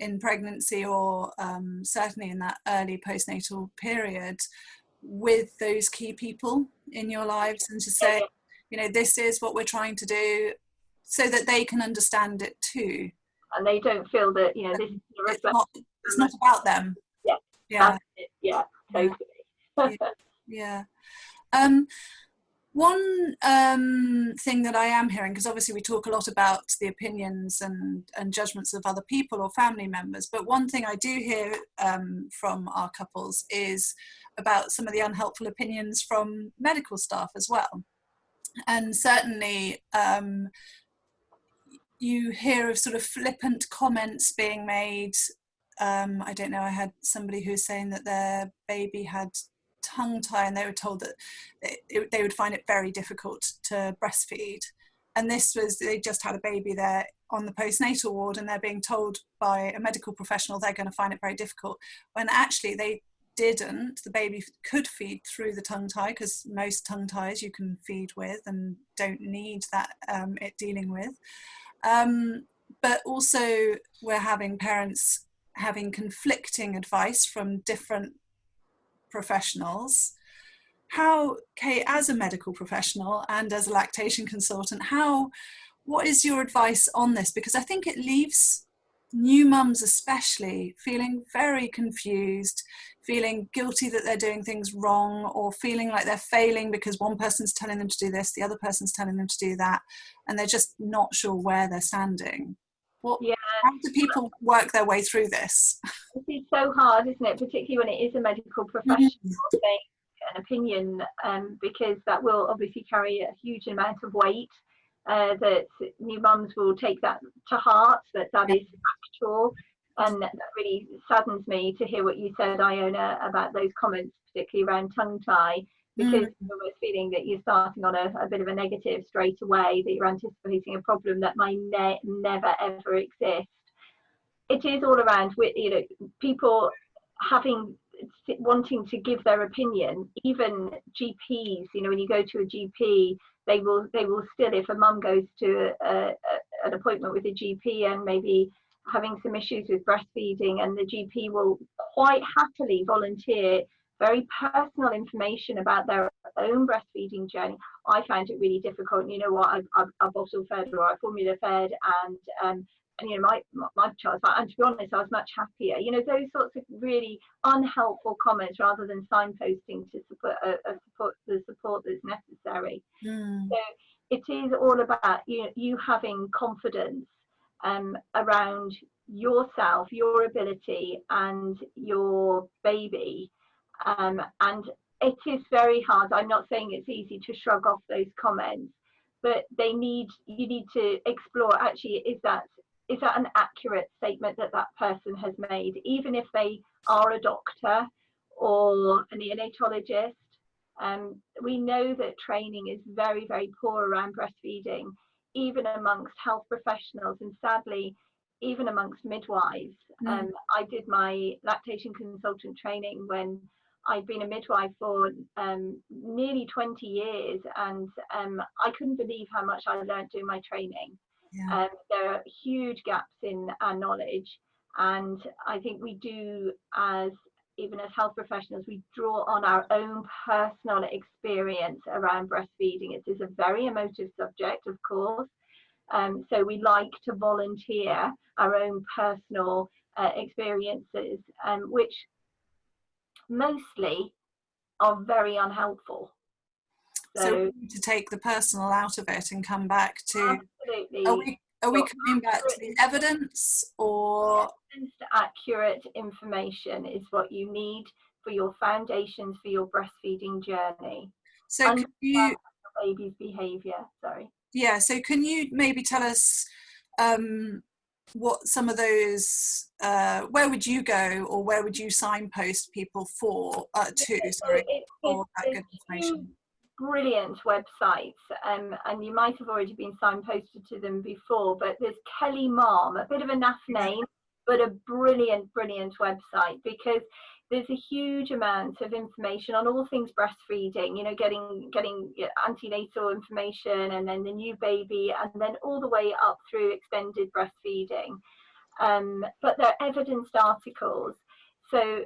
in pregnancy or um, certainly in that early postnatal period with those key people in your lives and to say you know this is what we're trying to do so that they can understand it too. And they don't feel that you know this is it's not, it's not about them. Yeah. Yeah yeah. totally. Yeah, yeah. Um, one um, thing that I am hearing, because obviously we talk a lot about the opinions and, and judgments of other people or family members, but one thing I do hear um, from our couples is about some of the unhelpful opinions from medical staff as well. And certainly um, you hear of sort of flippant comments being made. Um, I don't know, I had somebody who's saying that their baby had tongue tie and they were told that it, they would find it very difficult to breastfeed. And this was, they just had a baby there on the postnatal ward and they're being told by a medical professional they're going to find it very difficult when actually they didn't. The baby could feed through the tongue tie because most tongue ties you can feed with and don't need that um, it dealing with. Um, but also we're having parents having conflicting advice from different professionals. How kate as a medical professional and as a lactation consultant how what is your advice on this? Because i think it leaves new mums especially feeling very confused feeling guilty that they're doing things wrong or feeling like they're failing because one person's telling them to do this the other person's telling them to do that and they're just not sure where they're standing. What yeah. How do people work their way through this this is so hard isn't it particularly when it is a medical professional mm-hmm. an opinion um, because that will obviously carry a huge amount of weight uh, that new mums will take that to heart, that that is factual. And that really saddens me to hear what you said, Iona, about those comments, particularly around tongue tie, because mm. you're almost feeling that you're starting on a, a, bit of a negative straight away, that you're anticipating a problem that might ne- never ever exist. It is all around, you know, people having wanting to give their opinion even gps you know when you go to a gp they will they will still if a mum goes to a, a, an appointment with a gp and maybe having some issues with breastfeeding and the gp will quite happily volunteer very personal information about their own breastfeeding journey. I found it really difficult you know what? I've, I've, I've bottle fed or i formula fed and um, and you know my my child and to be honest i was much happier. You know those sorts of really unhelpful comments rather than signposting to support uh, uh, support the support that's necessary. Mm. so it is all about you you having confidence um, around yourself your ability and your baby um, and it is very hard i'm not saying it's easy to shrug off those comments but they need you need to explore actually is that is that an accurate statement that that person has made, even if they are a doctor or a neonatologist? Um, we know that training is very, very poor around breastfeeding, even amongst health professionals, and sadly, even amongst midwives. Mm. Um, I did my lactation consultant training when I'd been a midwife for um, nearly 20 years, and um, I couldn't believe how much I learned doing my training. Yeah. Um, there are huge gaps in our knowledge, and I think we do, as even as health professionals, we draw on our own personal experience around breastfeeding. It is a very emotive subject, of course. Um, so we like to volunteer our own personal uh, experiences, um, which mostly are very unhelpful. So, so to take the personal out of it and come back to absolutely. Are we, are we coming back to the evidence or accurate information is what you need for your foundations for your breastfeeding journey. So can you baby's behaviour, sorry. Yeah, so can you maybe tell us um, what some of those uh, where would you go or where would you signpost people for uh, to sorry it, for that good information? brilliant websites um, and you might have already been signposted to them before but there's KellyMom a bit of a naff name but a brilliant brilliant website because there's a huge amount of information on all things breastfeeding you know getting getting antenatal information and then the new baby and then all the way up through extended breastfeeding. Um, but they're evidenced articles. So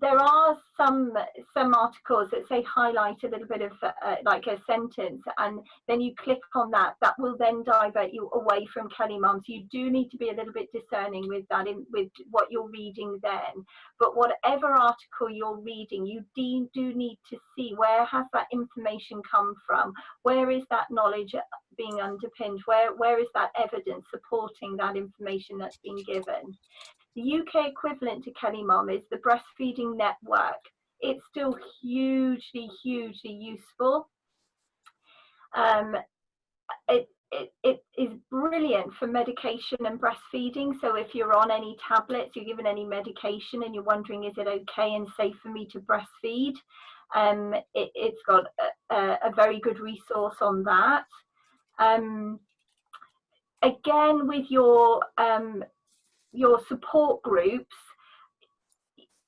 there are some some articles that say highlight a little bit of uh, like a sentence and then you click on that that will then divert you away from KellyMom so you do need to be a little bit discerning with that in, with what you're reading then. But whatever article you're reading you do, do need to see where has that information come from? Where is that knowledge being underpinned? Where where is that evidence supporting that information that's been given the UK equivalent to KellyMom is the Breastfeeding Network. It's still hugely, hugely useful. Um, it, it, it is brilliant for medication and breastfeeding. So if you're on any tablets, you're given any medication and you're wondering, is it okay and safe for me to breastfeed? Um, it, has got a, a, very good resource on that. Um, again, with your um, your support groups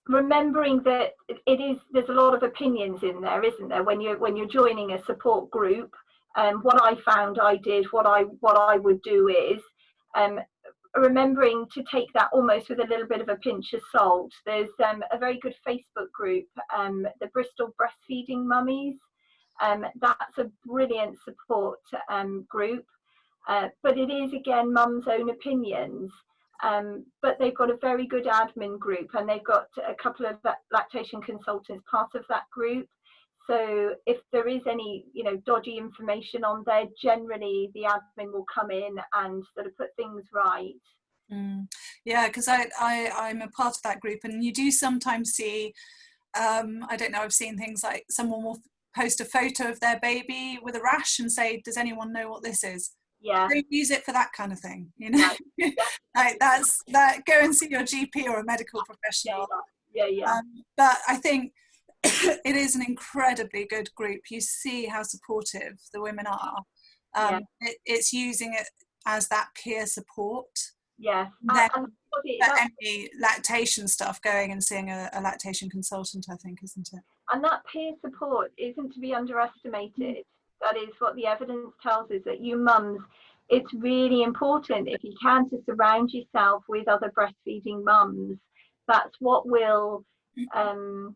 remembering that it is there's a lot of opinions in there isn't there? When you're when you're joining a support group um, what I found I did what I what I would do is um, remembering to take that almost with a little bit of a pinch of salt. There's um, a very good Facebook group um, the Bristol breastfeeding mummies. Um, that's a brilliant support um, group. Uh, but it is again mum's own opinions Um, but they've got a very good admin group and they've got a couple of lactation consultants part of that group. So if there is any, you know, dodgy information on there, generally the admin will come in and sort of put things right. Mm. Yeah, because I, I, I'm a part of that group and you do sometimes see, um, I don't know, I've seen things like someone will post a photo of their baby with a rash and say, does anyone know what this is? Yeah. Use it for that kind of thing, you know? Right. like that's, that, go and see your GP or a medical professional. Yeah, yeah. yeah. Um, but I think it is an incredibly good group. You see how supportive the women are. Um, yeah. it, it's using it as that peer support Yes. Then and, any lactation stuff, going and seeing a, a, lactation consultant, I think, isn't it? And that peer support isn't to be underestimated. That is what the evidence tells us that you mums, it's really important if you can to surround yourself with other breastfeeding mums. That's what will um,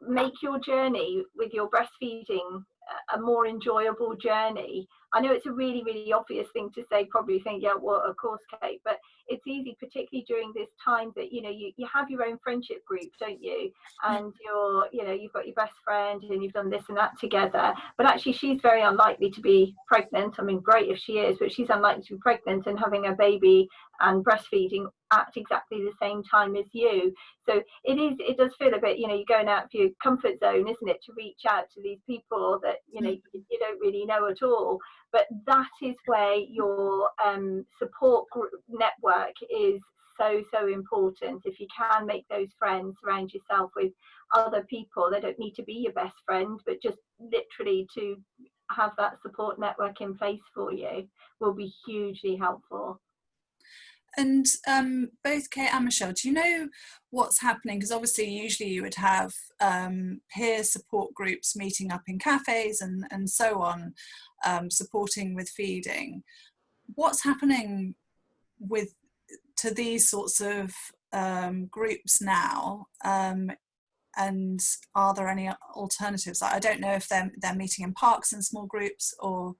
make your journey with your breastfeeding a more enjoyable journey I know it's a really, really obvious thing to say, probably think, yeah, well, of course, Kate, but it's easy, particularly during this time that, you know, you, you have your own friendship group, don't you? Mm. And you're, you know, you've got your best friend and you've done this and that together. But actually, she's very unlikely to be pregnant. I mean, great if she is, but she's unlikely to be pregnant and having a baby and breastfeeding at exactly the same time as you. So it is, it does feel a bit, you know, you're going out of your comfort zone, isn't it, to reach out to these people that, you know, you, you don't really know at all. But that is where your um, support group network is so, so important. If you can make those friends, surround yourself with other people. They don't need to be your best friend, but just literally to have that support network in place for you will be hugely helpful. And um, both Kate and Michelle, do you know what's happening? Because obviously, usually you would have um, peer support groups meeting up in cafes and, and so on, um, supporting with feeding. What's happening with to these sorts of um, groups now? Um, and are there any alternatives? I don't know if they're, they're meeting in parks in small groups or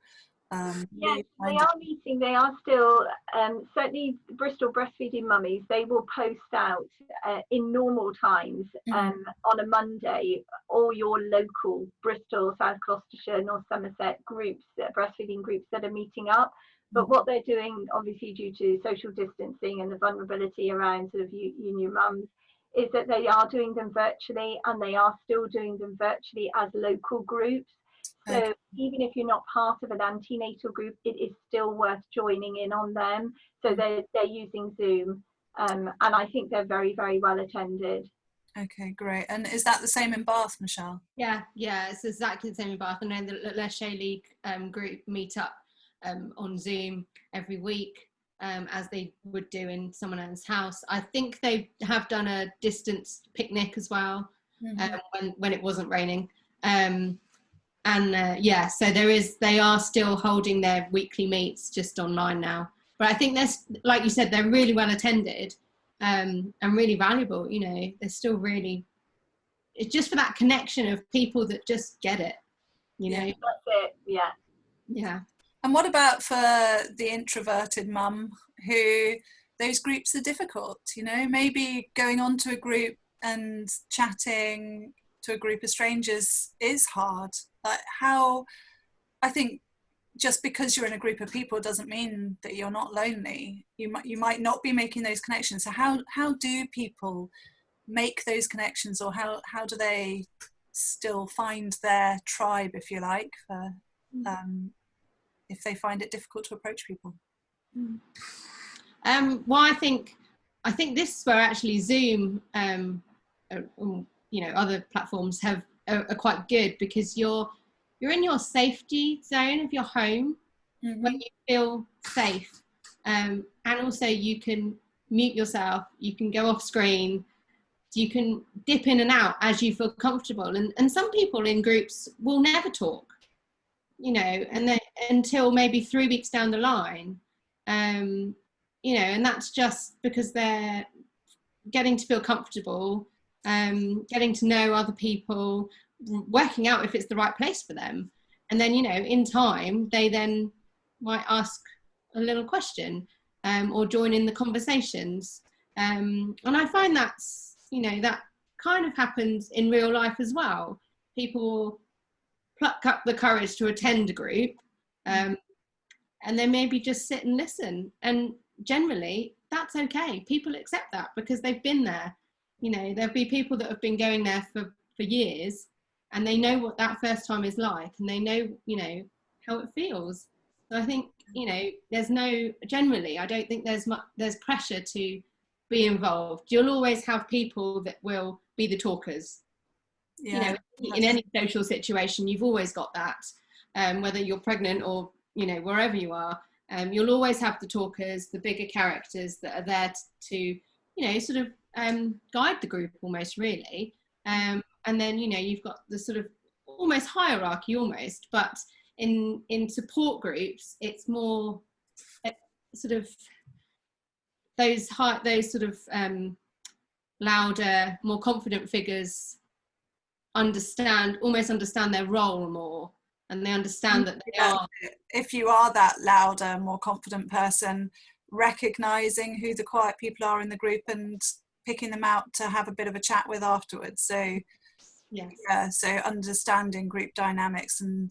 um, yes, they are meeting. They are still um, certainly Bristol breastfeeding mummies. They will post out uh, in normal times mm-hmm. um, on a Monday all your local Bristol, South Gloucestershire, North Somerset groups, uh, breastfeeding groups that are meeting up. But mm. what they're doing, obviously due to social distancing and the vulnerability around sort of new mums, is that they are doing them virtually and they are still doing them virtually as local groups. So. Even if you're not part of an antenatal group, it is still worth joining in on them. So they're, they're using Zoom um, and I think they're very, very well attended. Okay, great. And is that the same in Bath, Michelle? Yeah, yeah, it's exactly the same in Bath. And then the La Leche League um, group meet up um, on Zoom every week um, as they would do in someone else's house. I think they have done a distance picnic as well mm -hmm. when, when it wasn't raining. Um, and uh, yeah so there is they are still holding their weekly meets just online now. But i think there's like you said they're really well attended um, and really valuable you know. They're still really it's just for that connection of people that just get it you know? That's it yeah. Yeah. And what about for the introverted mum who those groups are difficult you know? Maybe going on to a group and chatting to a group of strangers is hard like how i think just because you're in a group of people doesn't mean that you're not lonely you might you might not be making those connections so how how do people make those connections or how how do they still find their tribe if you like for mm. um, if they find it difficult to approach people mm. um, well i think i think this is where actually zoom um, uh, um you know other platforms have are, are quite good because you're you're in your safety zone of your home mm-hmm. when you feel safe um, and also you can mute yourself you can go off screen you can dip in and out as you feel comfortable and, and some people in groups will never talk you know and then until maybe three weeks down the line um, you know and that's just because they're getting to feel comfortable um, getting to know other people, working out if it's the right place for them. And then, you know, in time, they then might ask a little question. um, or join in the conversations. Um, and I find that's, you know, that kind of happens in real life as well. People pluck up the courage to attend a group um, and then maybe just sit and listen. And generally, that's okay. People accept that because they've been there. You know, there'll be people that have been going there for, for years and they know what that first time is like and they know, you know, how it feels. So I think, you know, there's no, generally, I don't think there's much, there's pressure to be involved. You'll always have people that will be the talkers. Yeah, you know, in any social situation, you've always got that, um, whether you're pregnant or, you know, wherever you are, um, you'll always have the talkers, the bigger characters that are there to, you know, sort of um, guide the group almost really. Um, and then, you know, you've got the sort of almost hierarchy almost, but in, in support groups, it's more sort of those high, those sort of um, louder, more confident figures understand, almost understand their role more and they understand that they yeah. are. If you are that louder, more confident person, recognizing who the quiet people are in the group and picking them out to have a bit of a chat with afterwards. So, yes. yeah, so understanding group dynamics and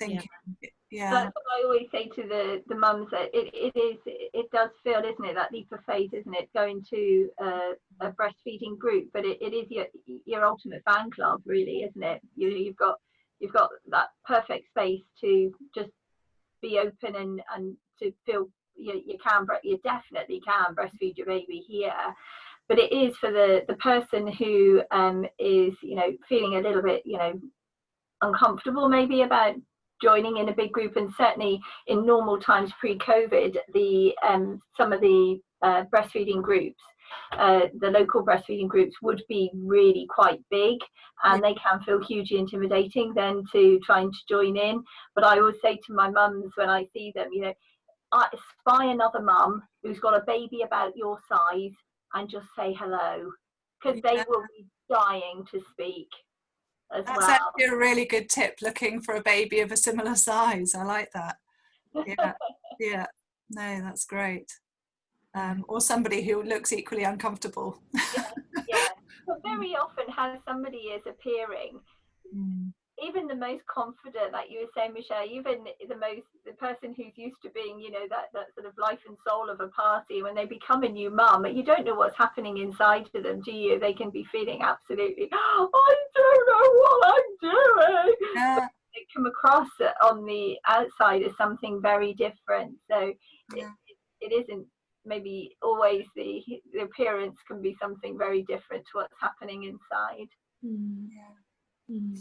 thinking. Yeah. yeah. That's what I always say to the the mums that it, it is it does feel isn't it that leap of faith isn't it going to uh, a breastfeeding group but it, it is your your ultimate fan club really isn't it you you've got you've got that perfect space to just be open and and to feel you, you can you definitely can breastfeed your baby here but it is for the the person who um, is you know feeling a little bit you know uncomfortable maybe about joining in a big group and certainly in normal times pre-covid the um, some of the uh, breastfeeding groups uh, the local breastfeeding groups would be really quite big and they can feel hugely intimidating then to trying to join in. But I always say to my mums when I see them, you know, I spy another mum who's got a baby about your size and just say hello because yeah. they will be dying to speak as That's well. actually a really good tip looking for a baby of a similar size. I like that. Yeah, yeah. No, that's great um, or somebody who looks equally uncomfortable. yeah, yeah. But very often how somebody is appearing, mm. Even the most confident, like you were saying, Michelle, even the most, the person who's used to being, you know, that, that sort of life and soul of a party, when they become a new mum, you don't know what's happening inside to them, do you? They can be feeling absolutely, oh, I don't know what I'm doing. Yeah. They come across on the outside as something very different. So yeah. it, it isn't maybe always the, the appearance can be something very different to what's happening inside. Mm, yeah. Mm.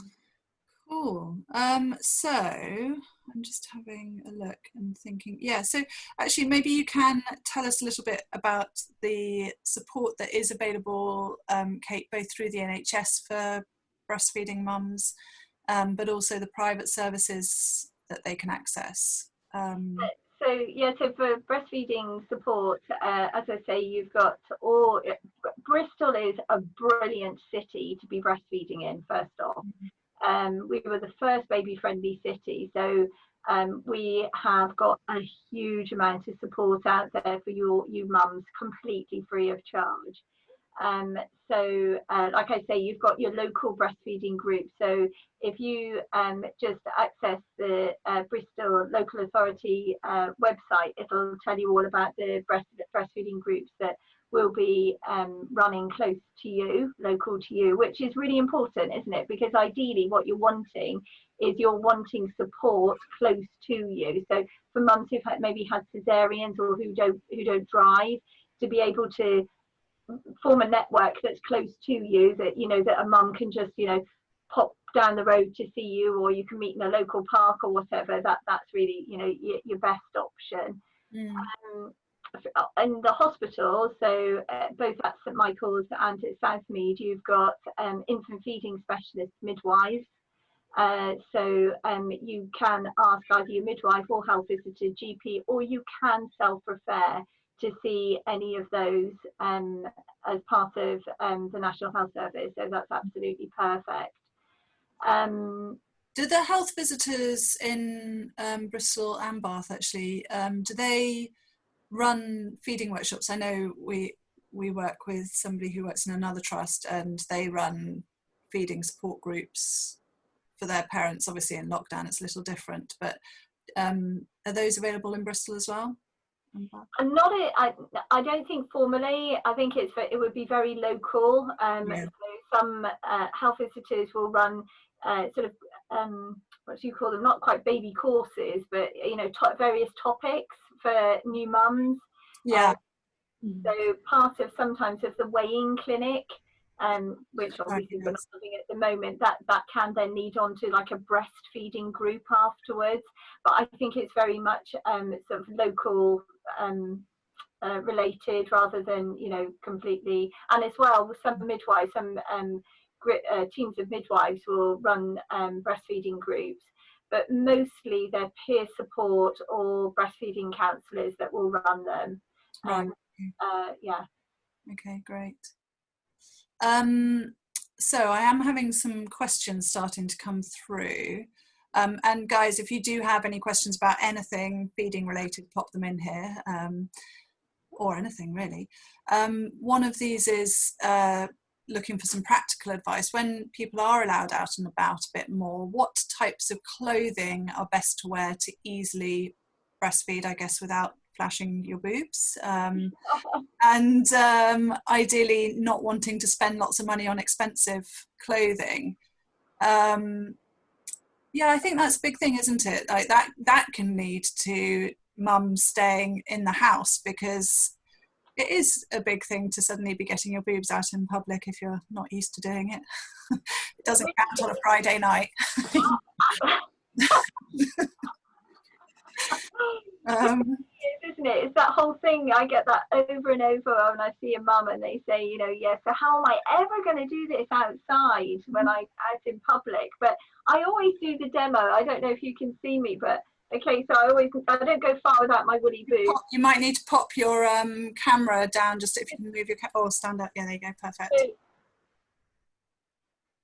Cool. Um, so I'm just having a look and thinking, yeah, so actually maybe you can tell us a little bit about the support that is available, um, Kate, both through the NHS for breastfeeding mums, um, but also the private services that they can access. Um, so yeah, so for breastfeeding support, uh, as I say, you've got all. Bristol is a brilliant city to be breastfeeding in. First off, um, we were the first baby-friendly city, so um, we have got a huge amount of support out there for your you mums, completely free of charge. Um, so, uh, like I say, you've got your local breastfeeding group. So, if you um, just access the uh, Bristol Local Authority uh, website, it'll tell you all about the breast, breastfeeding groups that will be um, running close to you, local to you, which is really important, isn't it? Because ideally, what you're wanting is you're wanting support close to you. So, for mums who've had, maybe had cesareans or who don't who don't drive, to be able to form a network that's close to you that you know that a mum can just you know pop down the road to see you or you can meet in a local park or whatever that that's really you know your, your best option mm. um, in the hospital so uh, both at st michael's and at southmead you've got um, infant feeding specialist midwives uh, so um, you can ask either your midwife or health visitor GP, or you can self-refer to see any of those um, as part of um, the National Health Service. So that's absolutely perfect. Um, do the health visitors in um, Bristol and Bath actually, do they run feeding workshops. I know we we work with somebody who works in another trust and they run feeding support groups for their parents. Obviously in lockdown it's a little different, but um, are those available in Bristol as well? I'm not a, I, I don't think formally. I think it's it would be very local. Um, Yeah. so some uh, health visitors will run uh, sort of um, what do you call them? Not quite baby courses, but you know, to- various topics for new mums. Yeah, So part of sometimes of the weighing clinic, um, which obviously we're not having at the moment, that that can then lead on to like a breastfeeding group afterwards. But I think it's very much um, sort of local um, uh, related rather than you know completely. And as well, some midwives, some um, uh, teams of midwives will run um, breastfeeding groups. But mostly they're peer support or breastfeeding counsellors that will run them. right. Um, uh, yeah. Okay, great. Um, so I am having some questions starting to come through. Um, and guys, if you do have any questions about anything feeding related, pop them in here, um, or anything really. Um, one of these is uh, looking for some practical advice. When people are allowed out and about a bit more, what types of clothing are best to wear to easily breastfeed, I guess, without flashing your boobs? Um, and um, ideally not wanting to spend lots of money on expensive clothing. Um, yeah, I think that's a big thing, isn't it? Like that that can lead to mum staying in the house because it is a big thing to suddenly be getting your boobs out in public if you're not used to doing it. it doesn't count on a Friday night. um, is, isn't it? It's that whole thing. I get that over and over when I see a mum and they say, you know, yeah, so how am I ever going to do this outside when I out in public? But I always do the demo. I don't know if you can see me, but okay, so I always I don't go far without my woody boots. you might need to pop your um, camera down just if you can move your oh stand up yeah there you go perfect So,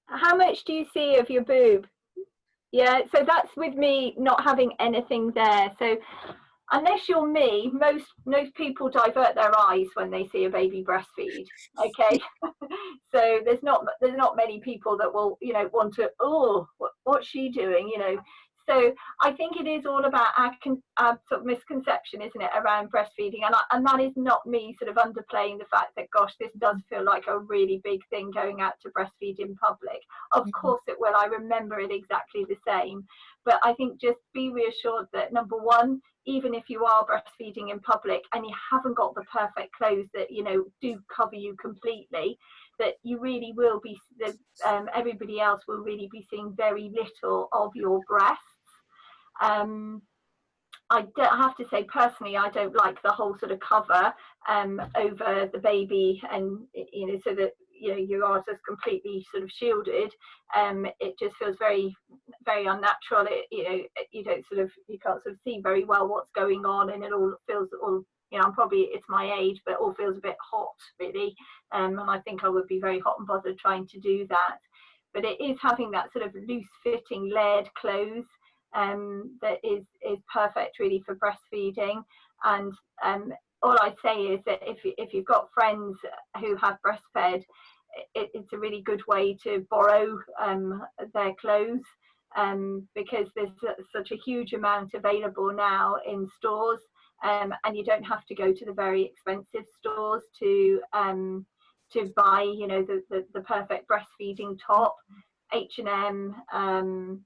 How much do you see of your boob? Yeah, so that's with me not having anything there. So unless you're me, most most people divert their eyes when they see a baby breastfeed. Okay, so there's not there's not many people that will you know want to oh what, what's she doing you know. So I think it is all about our, our sort of misconception, isn't it, around breastfeeding, and I, and that is not me sort of underplaying the fact that gosh, this does feel like a really big thing going out to breastfeed in public. Of Mhm. course it will. I remember it exactly the same. But I think just be reassured that number one, even if you are breastfeeding in public and you haven't got the perfect clothes that you know do cover you completely, that you really will be. That um, everybody else will really be seeing very little of your breasts. Um, I have to say personally, I don't like the whole sort of cover um, over the baby, and you know, so that you know you are just completely sort of shielded. Um, it just feels very, very unnatural. It, you know, you don't sort of you can't sort of see very well what's going on, and it all feels all. You know, I'm probably it's my age, but all feels a bit hot, really. Um, and I think I would be very hot and bothered trying to do that. But it is having that sort of loose-fitting, layered clothes um, that is is perfect really for breastfeeding. And um, all I'd say is that if if you've got friends who have breastfed, it, it's a really good way to borrow um, their clothes. Um, because there's such a huge amount available now in stores, um, and you don't have to go to the very expensive stores to um, to buy, you know, the, the, the perfect breastfeeding top. H and M, um,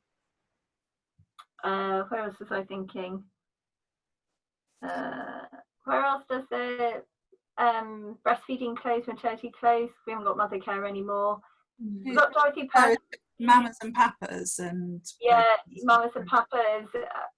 uh, where else was I thinking? Uh, where else does the um, breastfeeding clothes, maternity clothes? We haven't got Mothercare anymore. We've got Dorothy Purse. mamas and papas and Yeah, mamas and papas.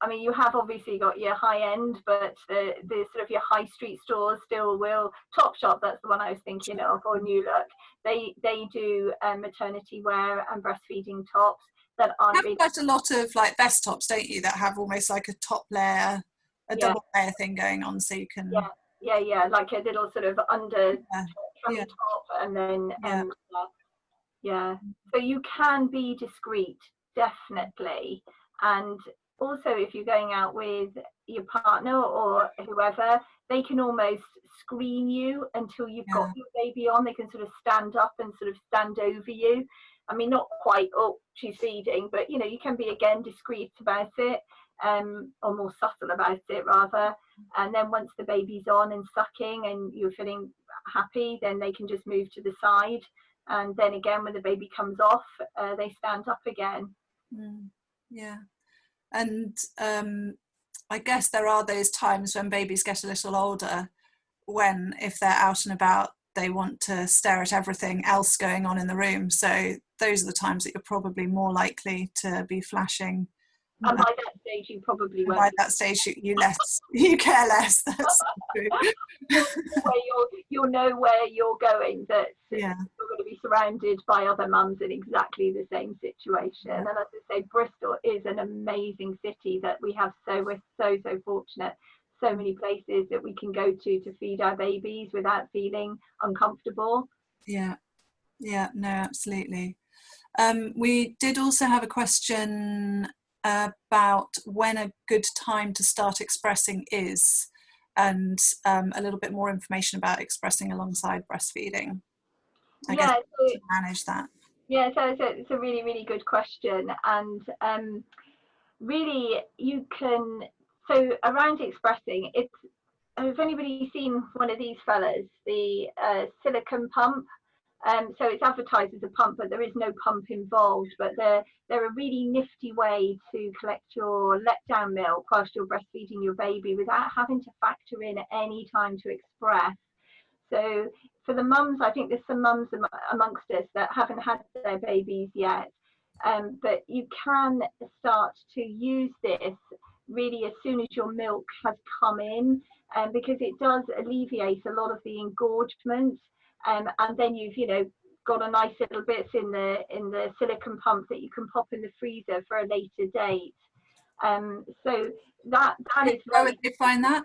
I mean, you have obviously got your high end, but the, the sort of your high street stores still will. Topshop, that's the one I was thinking of, or New Look. They they do um, maternity wear and breastfeeding tops that you aren't have really quite a lot of like vest tops don't you that have almost like a top layer a Yeah. double layer thing going on so you can Yeah. yeah yeah like a little sort of under Yeah, yeah. top and then Yeah. um yeah so you can be discreet definitely and also if you're going out with your partner or whoever, they can almost screen you until you've Yeah. got your baby on. They can sort of stand up and sort of stand over you. I mean, not quite, up, she's feeding, but you know, you can be again discreet about it, um, or more subtle about it rather. And then once the baby's on and sucking and you're feeling happy, then they can just move to the side. And then again, when the baby comes off, uh, they stand up again. Mm, yeah. And um, I guess there are those times when babies get a little older when, if they're out and about, they want to stare at everything else going on in the room. So those are the times that you're probably more likely to be flashing. And by that stage, you probably won't by that stage, you, you less, you care less. That's true. where you'll you'll know where you're going that Yeah. you're going to be surrounded by other mums in exactly the same situation and as i say bristol is an amazing city that we have so we're so so fortunate so many places that we can go to to feed our babies without feeling uncomfortable Yeah, yeah, no, absolutely. Um, we did also have a question about when a good time to start expressing is, and um, a little bit more information about expressing alongside breastfeeding. I guess yeah so, to manage that. Yeah, so it's a, it's a really, really good question. And um, really, you can, so around expressing, it's, has anybody seen one of these fellas, the uh, silicone pump? Um, so it's advertised as a pump, but there is no pump involved. But they're, they're a really nifty way to collect your letdown milk whilst you're breastfeeding your baby without having to factor in any time to express. So for the mums, I think there's some mums am- amongst us that haven't had their babies yet, um, but you can start to use this really as soon as your milk has come in, um, because it does alleviate a lot of the engorgement, um, and then you've you know got a nice little bits in the in the silicone pump that you can pop in the freezer for a later date. Um, so that that is Where would they find that?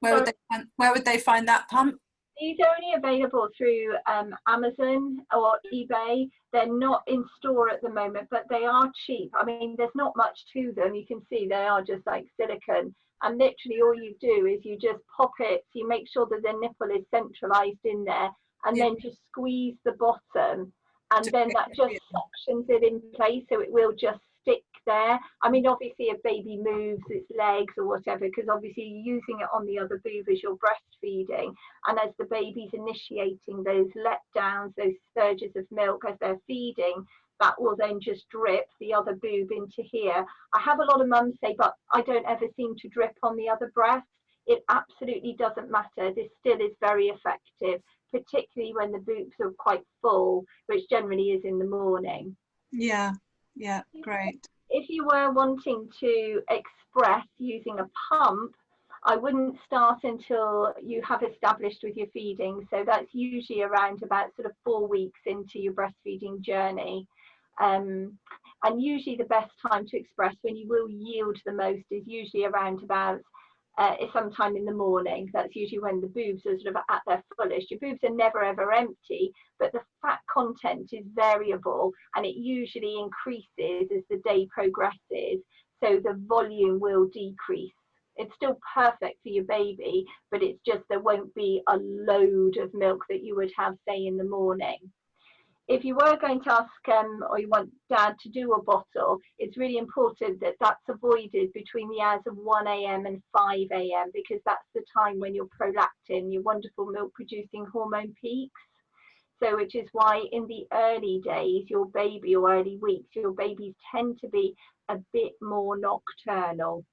Where would they find, where would they find that pump? These are only available through um, Amazon or eBay. They're not in store at the moment, but they are cheap. I mean, there's not much to them. You can see they are just like silicone. And literally all you do is you just pop it, so you make sure that the nipple is centralized in there, and Yeah. then just squeeze the bottom. And then that just suctions it in place, so it will just there. I mean, obviously, if baby moves its legs or whatever, because obviously you're using it on the other boob as you're breastfeeding. And as the baby's initiating those letdowns, those surges of milk as they're feeding, that will then just drip the other boob into here. I have a lot of mums say, but I don't ever seem to drip on the other breast. It absolutely doesn't matter. This still is very effective, particularly when the boobs are quite full, which generally is in the morning Yeah, yeah, great. If you were wanting to express using a pump, I wouldn't start until you have established with your feeding. So that's usually around about sort of four weeks into your breastfeeding journey. Um, and usually the best time to express when you will yield the most is usually around about uh, sometime in the morning. That's usually when the boobs are sort of at their fullest. Your boobs are never ever empty, but the fat content is variable and it usually increases as the day progresses. So the volume will decrease. It's still perfect for your baby, but it's just there won't be a load of milk that you would have, say, in the morning if you were going to ask um, or you want dad to do a bottle, it's really important that that's avoided between the hours of 1 a.m. and 5 a.m. because that's the time when your prolactin, your wonderful milk producing hormone peaks. So, which is why in the early days, your baby or early weeks, your babies tend to be a bit more nocturnal.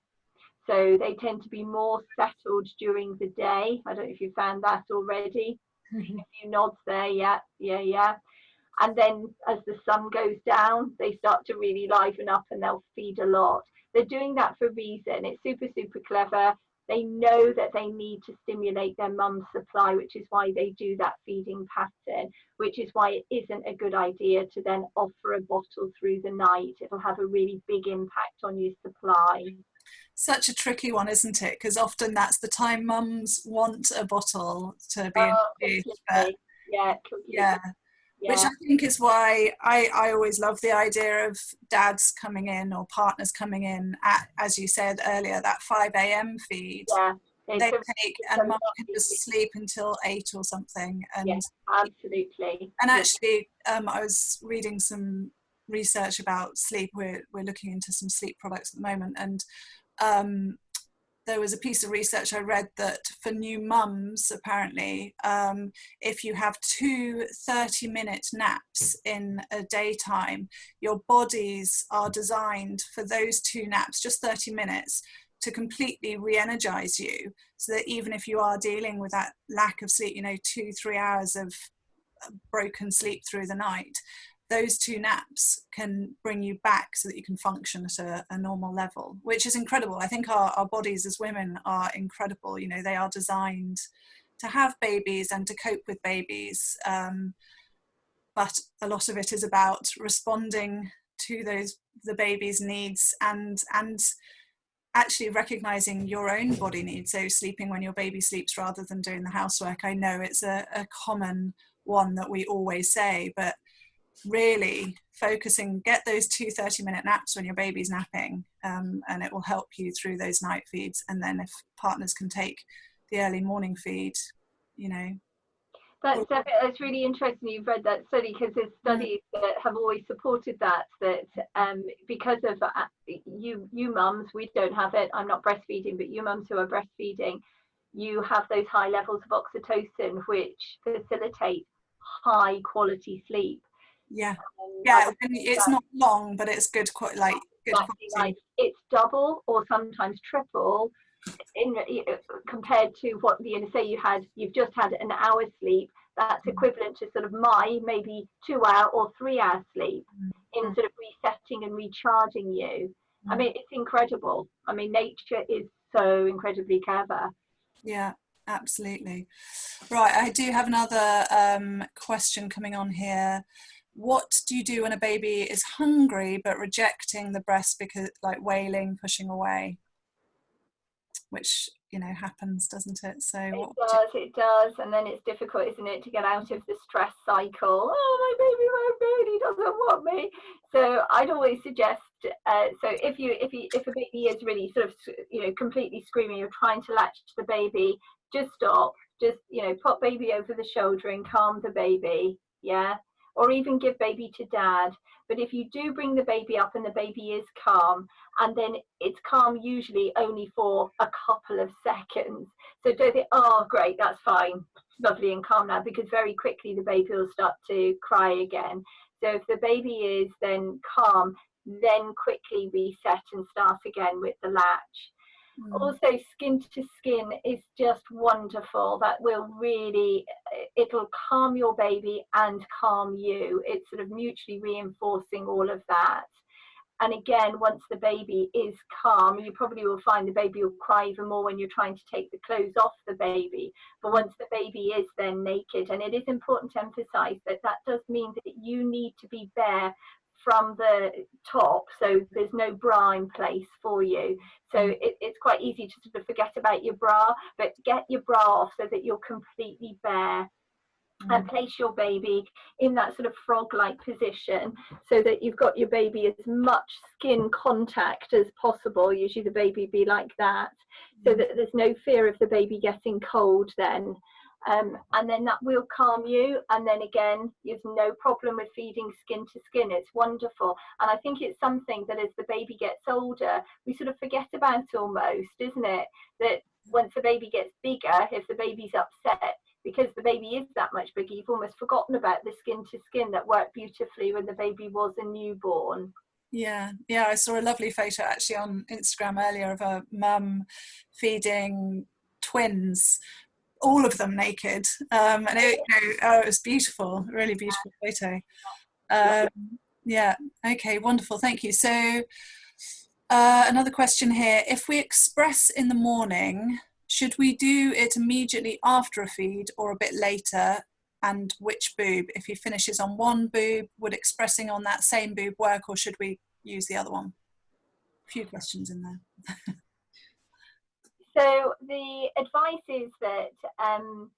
So they tend to be more settled during the day. I don't know if you found that already. A few nods there, yeah, yeah, yeah and then as the sun goes down they start to really liven up and they'll feed a lot they're doing that for a reason it's super super clever they know that they need to stimulate their mum's supply which is why they do that feeding pattern which is why it isn't a good idea to then offer a bottle through the night it'll have a really big impact on your supply Such a tricky one, isn't it? Because often that's the time mums want a bottle to be Oh, introduced. Yeah yeah, Yeah. which I think is why I, I always love the idea of dads coming in or partners coming in at, as you said earlier, that 5 a.m. feed. yeah. It's They take and lovely can just sleep until eight or something. And Yeah. absolutely. and actually, um, I was reading some research about sleep. We're we're looking into some sleep products at the moment, and um, there was a piece of research I read that for new mums, apparently, um, if you have two 30 minute naps in a daytime, your bodies are designed for those two naps, just 30 minutes, to completely re energize you. So that even if you are dealing with that lack of sleep, you know, two, three hours of uh, broken sleep through the night, those two naps can bring you back so that you can function at a, a normal level, which is incredible. I think our, our bodies as women are incredible. You know, they are designed to have babies and to cope with babies. Um, but a lot of it is about responding to those the baby's needs and and actually recognizing your own body needs so sleeping when your baby sleeps rather than doing the housework i know it's a, a common one that we always say but really focusing get those two 30 minute naps when your baby's napping um, and it will help you through those night feeds. And then if partners can take the early morning feed you know. That's, that's really interesting you've read that study because there's studies that have always supported that, that um, because of uh, you, you mums, we don't have it, I'm not breastfeeding, but you mums who are breastfeeding, you have those high levels of oxytocin which facilitate high quality sleep. Yeah Um, yeah and it's not long but it's good quite like good right. It's double or sometimes triple in compared to what you know, say you had you've just had an hour's sleep that's Mm. equivalent to sort of my maybe two hour or three hour sleep in Mm. sort of resetting and recharging you i Mm. mean it's incredible i mean nature is so incredibly clever Yeah, absolutely. Right, I do have another um, question coming on here. What do you do when a baby is hungry but rejecting the breast because, like, wailing, pushing away? Which you know happens, doesn't it? So it what? does it does and then it's difficult isn't it to get out of the stress cycle oh my baby my baby doesn't want me so i'd always suggest uh, so if you if you if a baby is really sort of you know completely screaming you're trying to latch the baby just stop just you know pop baby over the shoulder and calm the baby yeah or even give baby to dad. But if you do bring the baby up and the baby is calm and then it's calm usually only for a couple of seconds. So don't think oh great that's fine lovely and calm now because very quickly the baby will start to cry again. So if the baby is then calm then quickly reset and start again with the latch Mm, also skin to skin is just wonderful. That will really it'll calm your baby and calm you. It's sort of mutually reinforcing all of that. And again once the baby is calm you probably will find the baby will cry even more when you're trying to take the clothes off the baby. But once the baby is then naked and it is important to emphasize that that does mean that you need to be bare from the top so there's no bra in place for you. So it, it's quite easy to sort of forget about your bra but get your bra off so that you're completely bare. And mm, place your baby in that sort of frog like position so that you've got your baby as much skin contact as possible usually the baby be like that so mm. that there's no fear of the baby getting cold then um, and then that will calm you. And then again there's no problem with feeding skin to skin. It's wonderful. And i think it's something that as the baby gets older we sort of forget about almost isn't it? That once the baby gets bigger if the baby's upset because the baby is that much bigger you've almost forgotten about the skin to skin that worked beautifully when the baby was a newborn. Yeah, yeah. I saw a lovely photo actually on Instagram earlier of a mum feeding twins, all of them naked, um, and it, you know, oh, it was beautiful, really beautiful photo. Um, yeah. Okay. Wonderful. Thank you. So, uh, another question here: If we express in the morning, should we do it immediately after a feed or a bit later? And which boob? If he finishes on one boob, would expressing on that same boob work, or should we use the other one? A few questions in there. So the advice is that um,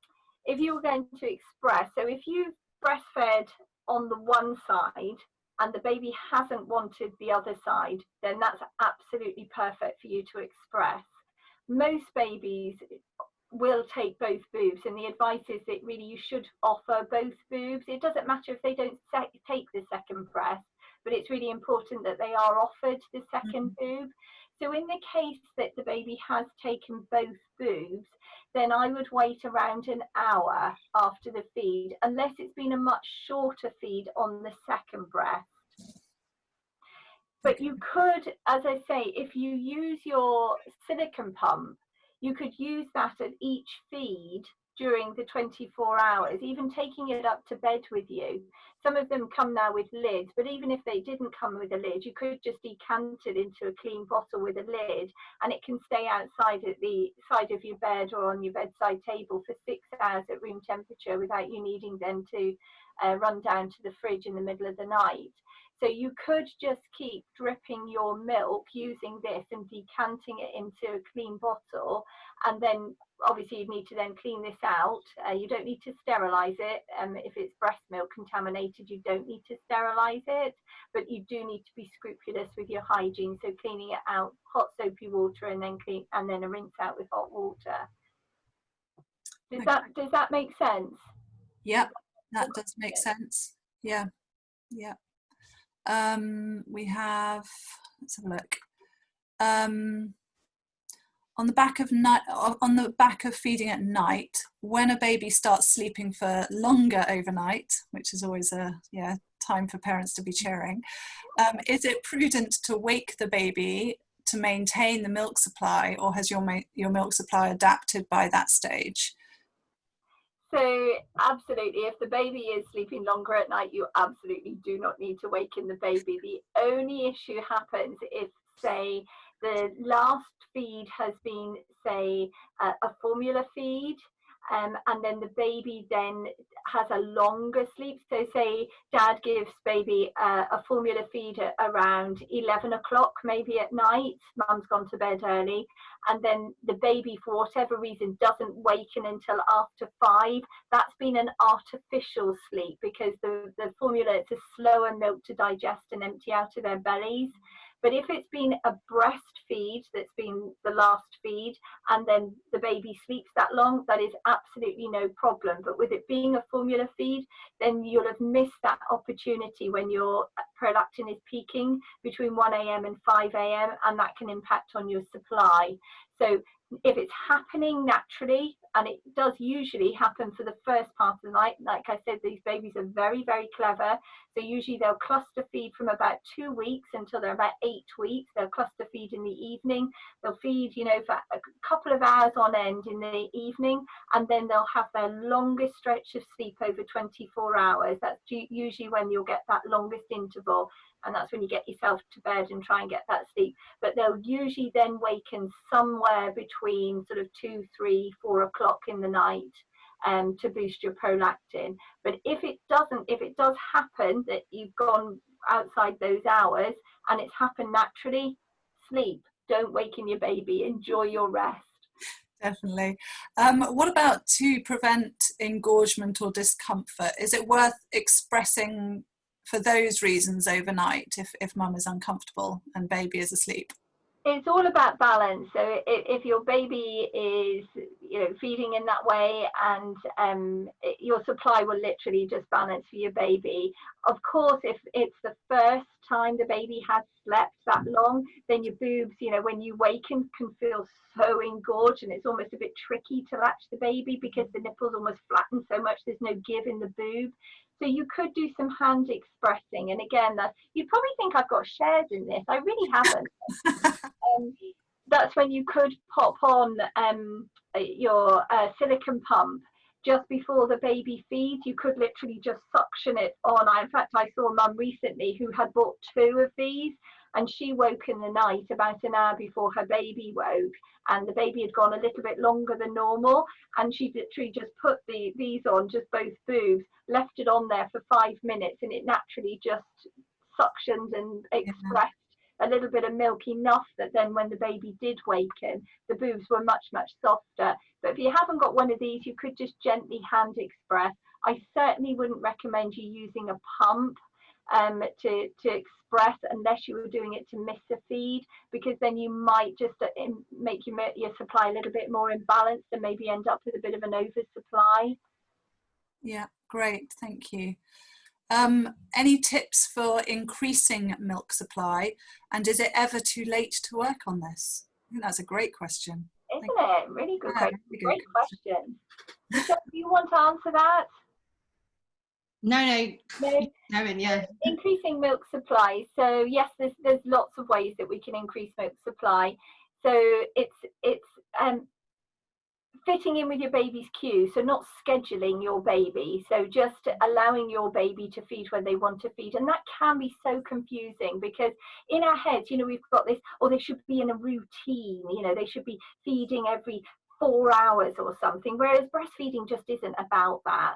if you're going to express, so if you breastfed on the one side and the baby hasn't wanted the other side, then that's absolutely perfect for you to express. Most babies will take both boobs and the advice is that really you should offer both boobs. It doesn't matter if they don't take the second breast, but it's really important that they are offered the 2nd mm -hmm. boob. So in the case that the baby has taken both boobs, then I would wait around an hour after the feed, unless it's been a much shorter feed on the second breast. But you could, as I say, if you use your silicone pump, you could use that at each feed during the 24 hours, even taking it up to bed with you. Some of them come now with lids, but even if they didn't come with a lid, you could just decant it into a clean bottle with a lid and it can stay outside at the side of your bed or on your bedside table for six hours at room temperature without you needing then to uh, run down to the fridge in the middle of the night. So you could just keep dripping your milk using this and decanting it into a clean bottle. And then obviously you need to then clean this out. Uh, you don't need to sterilize it. Um, if it's breast milk contaminated, you don't need to sterilize it, but you do need to be scrupulous with your hygiene. So cleaning it out, hot soapy water and then clean and then a rinse out with hot water. Does that does that make sense? Yep, that does make sense. Yeah, yeah. Um, we have, let's have a look. Um, on the back of night, on the back of feeding at night, when a baby starts sleeping for longer overnight, which is always a yeah time for parents to be cheering, um, is it prudent to wake the baby to maintain the milk supply, or has your your milk supply adapted by that stage? So absolutely, if the baby is sleeping longer at night, you absolutely do not need to waken the baby. The only issue happens if, say, the last feed has been, say, a, a formula feed, um, and then the baby then has a longer sleep. So say dad gives baby a formula feed around 11 o'clock, maybe at night, mum's gone to bed early, and then the baby, for whatever reason, doesn't waken until after five. That's been an artificial sleep because the, the formula, it's a slower milk to digest and empty out of their bellies. But if it's been a breastfeed that's been the last feed and then the baby sleeps that long, that is absolutely no problem. But with it being a formula feed, then you'll have missed that opportunity when your prolactin is peaking between 1 a.m. and 5 a.m. and that can impact on your supply. So if it's happening naturally, and it does usually happen for the first part of the night, like I said, these babies are very, very clever. So usually they'll cluster feed from about two weeks until they're about eight weeks. They'll cluster feed in the evening. They'll feed, you know, for a couple of hours on end in the evening, and then they'll have their longest stretch of sleep over 24 hours. That's usually when you'll get that longest interval and that's when you get yourself to bed and try and get that sleep. But they'll usually then waken somewhere between sort of two, three, four o'clock in the night um, to boost your prolactin. But if it doesn't, if it does happen that you've gone outside those hours and it's happened naturally, sleep. Don't waken your baby. Enjoy your rest. Definitely. Um, what about to prevent engorgement or discomfort? Is it worth expressing for those reasons overnight if, if mum is uncomfortable and baby is asleep? It's all about balance. So if, if your baby is, you know, feeding in that way, and um, your supply will literally just balance for your baby. Of course, if it's the first time the baby has slept that long, then your boobs, you know, when you waken, can feel so engorged, and it's almost a bit tricky to latch the baby because the nipples almost flatten so much. There's no give in the boob. So you could do some hand expressing. And again, that you'd probably think I've got shares in this. I really haven't. um, that's when you could pop on um, your uh, silicone pump just before the baby feeds. You could literally just suction it on. I, in fact, I saw a mum recently who had bought two of these and she woke in the night about an hour before her baby woke and the baby had gone a little bit longer than normal and she literally just put the these on just both boobs left it on there for five minutes and it naturally just suctioned and expressed a little bit of milk enough that then when the baby did waken, the boobs were much, much softer. But if you haven't got one of these, you could just gently hand express. I certainly wouldn't recommend you using a pump um, to, to express unless you were doing it to miss a feed because then you might just uh, make your, your supply a little bit more imbalanced and maybe end up with a bit of an oversupply. Yeah, great, thank you. Um, any tips for increasing milk supply and is it ever too late to work on this? I think that's a great question. Isn't it? Really good, yeah, question. Really good great question. question. so, do you want to answer that? No, no, no. Karen, yeah. Increasing milk supply. So yes, there's there's lots of ways that we can increase milk supply. So it's it's um, fitting in with your baby's cue. So not scheduling your baby. So just allowing your baby to feed when they want to feed, and that can be so confusing because in our heads, you know, we've got this, or they should be in a routine. You know, they should be feeding every four hours or something. Whereas breastfeeding just isn't about that.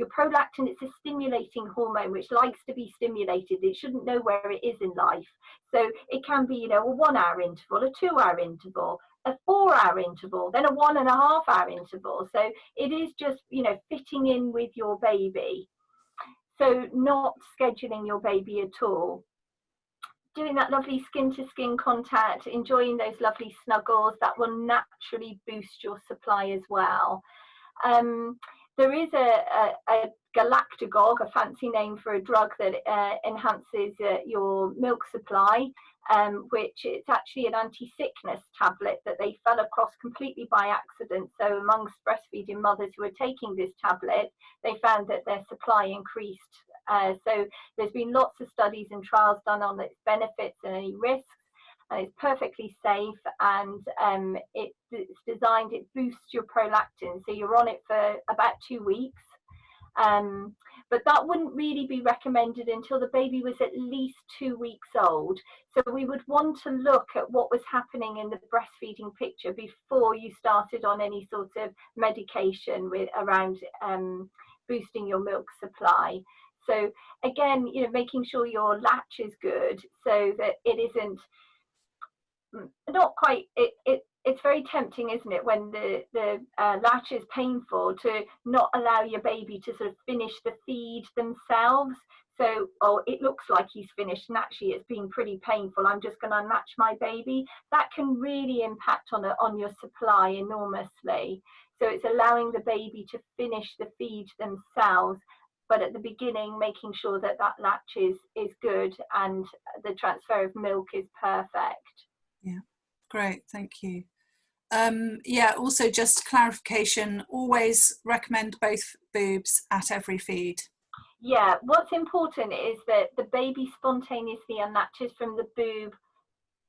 Your prolactin, it's a stimulating hormone which likes to be stimulated. It shouldn't know where it is in life. So it can be, you know, a one hour interval, a two hour interval, a four hour interval, then a one and a half hour interval. So it is just, you know, fitting in with your baby. So not scheduling your baby at all. Doing that lovely skin to skin contact, enjoying those lovely snuggles, that will naturally boost your supply as well. Um, there is a, a, a galactagogue, a fancy name for a drug that uh, enhances uh, your milk supply, um, which it's actually an anti-sickness tablet that they fell across completely by accident. So amongst breastfeeding mothers who were taking this tablet, they found that their supply increased. Uh, so there's been lots of studies and trials done on its benefits and any risks it's perfectly safe and um, it, it's designed, it boosts your prolactin. So you're on it for about two weeks. Um, but that wouldn't really be recommended until the baby was at least two weeks old. So we would want to look at what was happening in the breastfeeding picture before you started on any sort of medication with around um, boosting your milk supply. So again, you know, making sure your latch is good so that it isn't not quite it, it it's very tempting isn't it when the the uh, latch is painful to not allow your baby to sort of finish the feed themselves. So oh it looks like he's finished and actually it's been pretty painful i'm just going to unlatch my baby. That can really impact on on your supply enormously. So it's allowing the baby to finish the feed themselves but at the beginning making sure that that latch is is good and the transfer of milk is perfect yeah, great, thank you. Um, yeah, also just clarification, always recommend both boobs at every feed. Yeah, what's important is that the baby spontaneously unlatches from the boob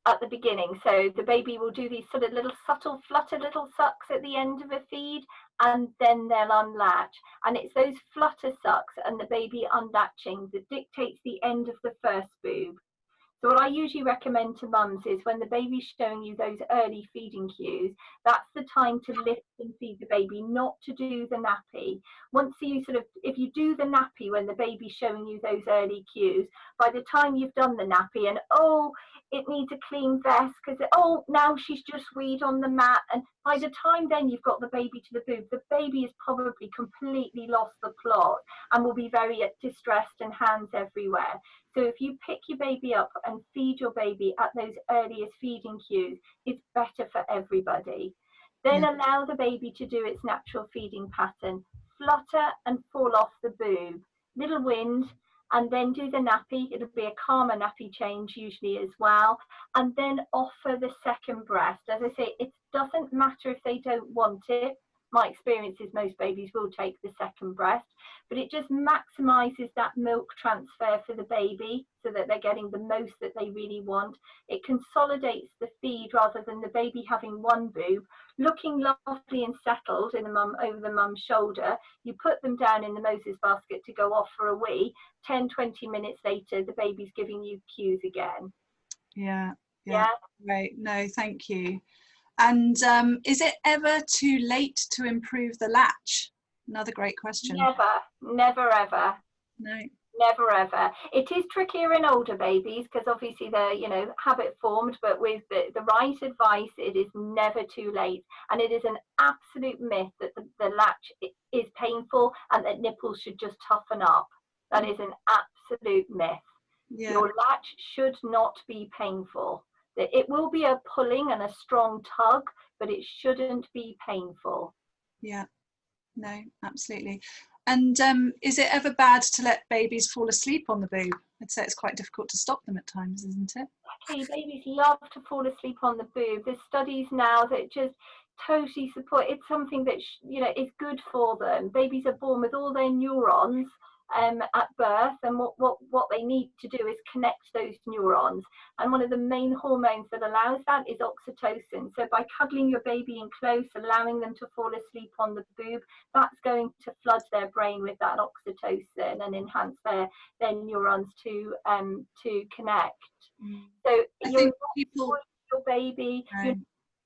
at the beginning. So the baby will do these sort of little subtle flutter little sucks at the end of a feed and then they'll unlatch. And it's those flutter sucks and the baby unlatching that dictates the end of the first boob. So what I usually recommend to mums is when the baby's showing you those early feeding cues, that's the time to lift and feed the baby, not to do the nappy. Once you sort of, if you do the nappy when the baby's showing you those early cues, by the time you've done the nappy and, oh, it needs a clean vest because, oh, now she's just weed on the mat. And by the time then you've got the baby to the boob, the baby has probably completely lost the plot and will be very distressed and hands everywhere. So if you pick your baby up and feed your baby at those earliest feeding cues, it's better for everybody. Then yeah. allow the baby to do its natural feeding pattern, flutter and fall off the boob, little wind, and then do the nappy. It'll be a calmer nappy change usually as well. And then offer the second breast. As I say, it doesn't matter if they don't want it my experience is most babies will take the second breast, but it just maximizes that milk transfer for the baby so that they're getting the most that they really want. It consolidates the feed rather than the baby having one boob, looking lovely and settled in the mum over the mum's shoulder. You put them down in the Moses basket to go off for a wee. 10, 20 minutes later, the baby's giving you cues again. Yeah. Yeah. yeah. Right. No, thank you. And um, is it ever too late to improve the latch? Another great question. Never, never, ever. No. never ever. It is trickier in older babies because obviously they're, you know, habit formed, but with the, the right advice, it is never too late. And it is an absolute myth that the, the latch is painful and that nipples should just toughen up. That is an absolute myth. Yeah. Your latch should not be painful. It will be a pulling and a strong tug, but it shouldn't be painful. Yeah. No, absolutely. And um, is it ever bad to let babies fall asleep on the boob? I'd say it's quite difficult to stop them at times, isn't it? Actually, babies love to fall asleep on the boob. There's studies now that just totally support. It's something that you know is good for them. Babies are born with all their neurons um, at birth and what, what, what they need to do is connect those neurons. And one of the main hormones that allows that is oxytocin. So by cuddling your baby in close, allowing them to fall asleep on the boob, that's going to flood their brain with that oxytocin and enhance their, their neurons to, um, to connect. Mm. So you're people... your baby, right. you're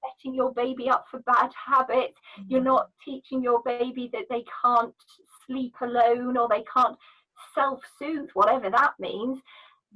setting your baby up for bad habits. Mm. You're not teaching your baby that they can't sleep alone or they can't self-soothe, whatever that means.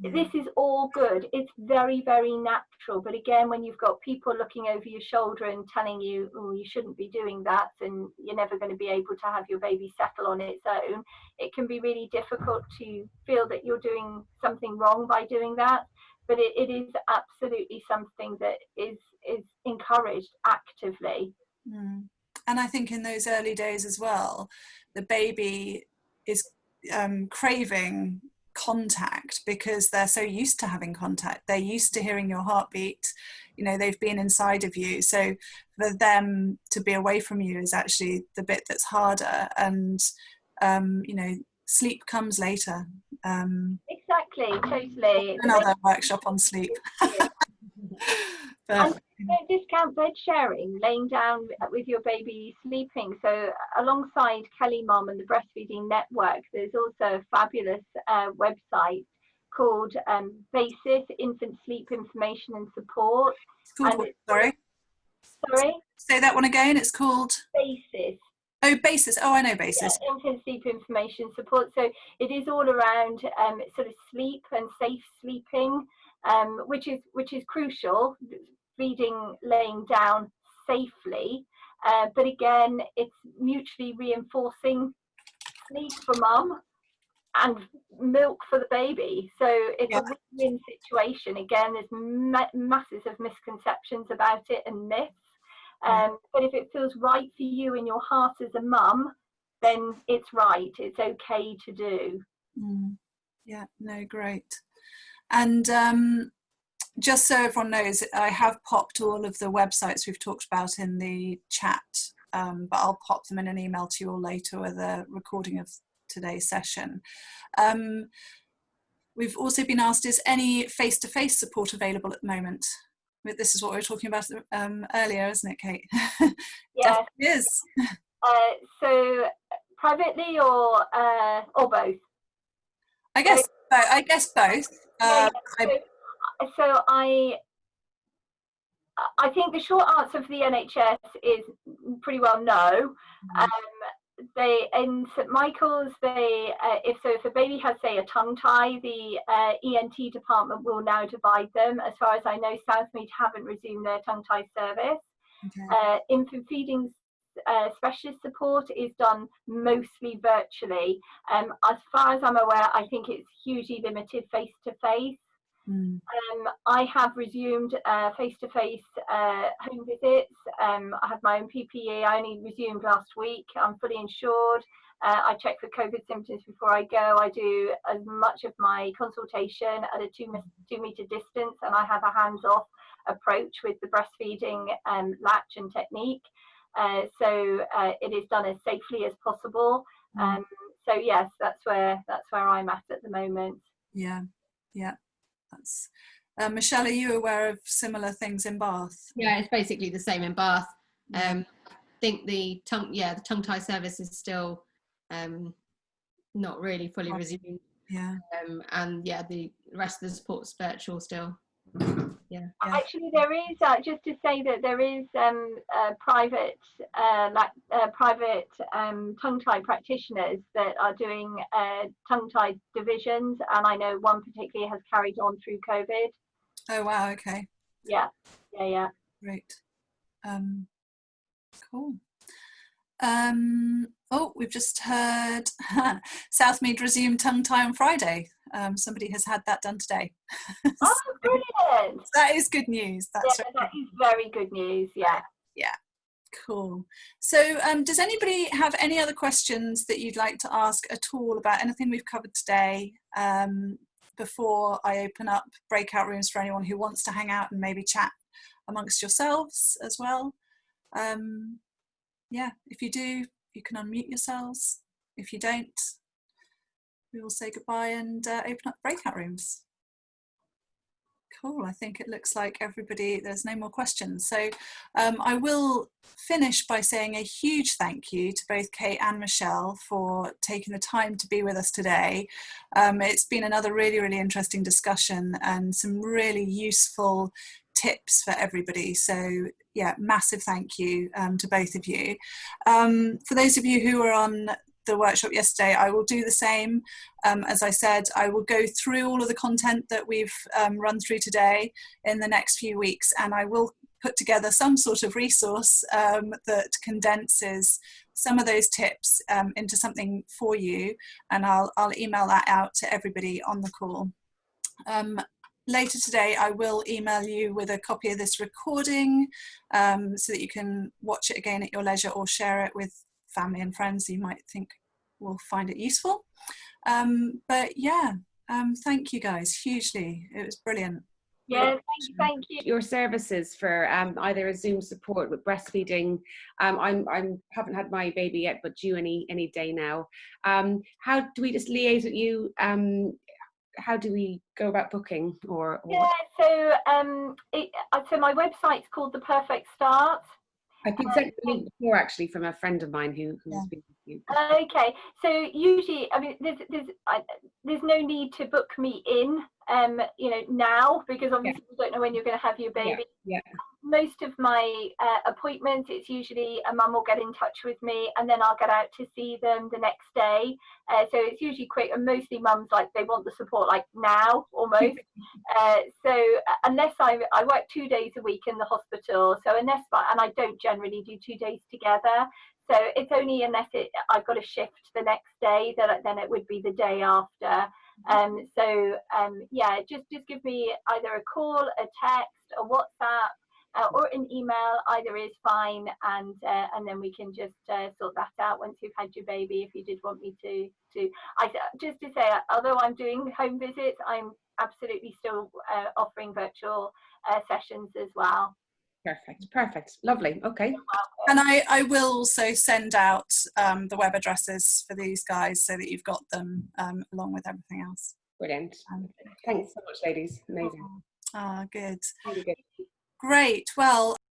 Mm. This is all good. It's very, very natural. But again, when you've got people looking over your shoulder and telling you, oh, you shouldn't be doing that and you're never going to be able to have your baby settle on its own, it can be really difficult to feel that you're doing something wrong by doing that. But it, it is absolutely something that is, is encouraged actively. Mm. And I think in those early days as well, the baby is um, craving contact because they're so used to having contact. They're used to hearing your heartbeat. You know, they've been inside of you. So for them to be away from you is actually the bit that's harder. And, um, you know, sleep comes later. Um, exactly, totally. Another workshop on sleep. but, don't discount bed sharing, laying down with your baby sleeping. So alongside KellyMom and the Breastfeeding Network, there's also a fabulous uh, website called um, BASIS, Infant Sleep Information and Support. Called and sorry? Sorry? Say that one again, it's called? BASIS. Oh, basis. Oh, I know basis. Yeah, infant sleep information support. So it is all around um, sort of sleep and safe sleeping, um, which is which is crucial feeding laying down safely. Uh, but again, it's mutually reinforcing sleep for mum and milk for the baby. So it's yeah. a win-win situation. Again, there's ma masses of misconceptions about it and myths. Um, but if it feels right for you in your heart as a mum, then it's right. It's okay to do. Mm. Yeah, no, great. And um, just so everyone knows, I have popped all of the websites we've talked about in the chat, um, but I'll pop them in an email to you all later with a recording of today's session. Um, we've also been asked, is any face-to-face -face support available at the moment? This is what we were talking about um, earlier, isn't it, Kate? Yeah, it is. Uh, so privately or uh, or both? I guess, so, I guess both. Yeah, uh, so so I I think the short answer for the NHS is pretty well no. Mm-hmm. Um, they in St Michael's, they uh, if so if a baby has say a tongue tie, the uh, ENT department will now divide them. As far as I know, Southmead haven't resumed their tongue tie service. Okay. Uh, infant feeding uh, specialist support is done mostly virtually. Um, as far as I'm aware, I think it's hugely limited face to face. Mm. Um, I have resumed face to face home visits. Um, I have my own PPE. I only resumed last week. I'm fully insured. Uh, I check for COVID symptoms before I go. I do as much of my consultation at a two, two meter distance, and I have a hands off approach with the breastfeeding um, latch and technique. Uh, so uh, it is done as safely as possible. Mm. Um, so yes, that's where that's where I'm at at the moment. Yeah, yeah. That's uh, Michelle, are you aware of similar things in Bath? Yeah, it's basically the same in Bath. Um, I think the tongue, yeah, the tongue tie service is still um, not really fully resumed. Yeah. Um, and yeah, the rest of the support's virtual still. Yeah. Yeah. Actually, there is uh, just to say that there is um, uh, private, uh, like uh, private um, tongue tie practitioners that are doing uh, tongue tie divisions, and I know one particularly has carried on through COVID. Oh wow, okay, Yeah, yeah, yeah. great. Um, cool. Um, oh, we've just heard Southmead resume tongue tie on Friday. Um, somebody has had that done today. Oh, brilliant! That is good news. That's Yeah, right. that is very good news. Yeah. Yeah. Cool. So, um, does anybody have any other questions that you'd like to ask at all about anything we've covered today um, before I open up breakout rooms for anyone who wants to hang out and maybe chat amongst yourselves as well? Um, yeah, if you do, you can unmute yourselves. If you don't, we will say goodbye and uh, open up breakout rooms. Cool. I think it looks like everybody, there's no more questions. So um, I will finish by saying a huge thank you to both Kate and Michelle for taking the time to be with us today. Um, it's been another really, really interesting discussion and some really useful tips for everybody. So yeah, massive thank you um, to both of you. Um, for those of you who are on the workshop yesterday, I will do the same. Um, as I said, I will go through all of the content that we've um, run through today in the next few weeks and I will put together some sort of resource um, that condenses some of those tips um, into something for you and I'll, I'll email that out to everybody on the call. Um, later today I will email you with a copy of this recording um, so that you can watch it again at your leisure or share it with family and friends you might think will find it useful. Um, but yeah, um, thank you guys hugely. It was brilliant. Yeah, thank, thank you. your services for um, either a Zoom support with breastfeeding. Um, I'm I'm haven't had my baby yet, but due any any day now. Um, how do we just liaise with you? Um, how do we go about booking or? or Yeah, so um, it, uh, so my website's called The Perfect Start. Been sent a link before actually from a friend of mine who who's Yeah. been you. Okay, so usually, I mean, there's there's I, there's no need to book me in, um, you know, now because obviously you don't know when you're going to have your baby. yeah. yeah. Most of my uh, appointments, it's usually a mum will get in touch with me, and then I'll get out to see them the next day. Uh, so it's usually quick, and mostly mums like they want the support like now almost. uh, so uh, unless I I work two days a week in the hospital, so unless and I don't generally do two days together. So it's only unless it I've got a shift the next day that then it would be the day after. Um, so um, yeah, just just give me either a call, a text, a WhatsApp, uh, or an email. Either is fine, and uh, and then we can just uh, sort that out once you've had your baby. If you did want me to to, I just to say, although I'm doing home visits, I'm absolutely still uh, offering virtual uh, sessions as well. Perfect, perfect, lovely. Okay, And I, I will also send out um, the web addresses for these guys so that you've got them um, along with everything else. brilliant. Um, Thanks so much, ladies. Amazing. Ah, good. Really good. Great. Well,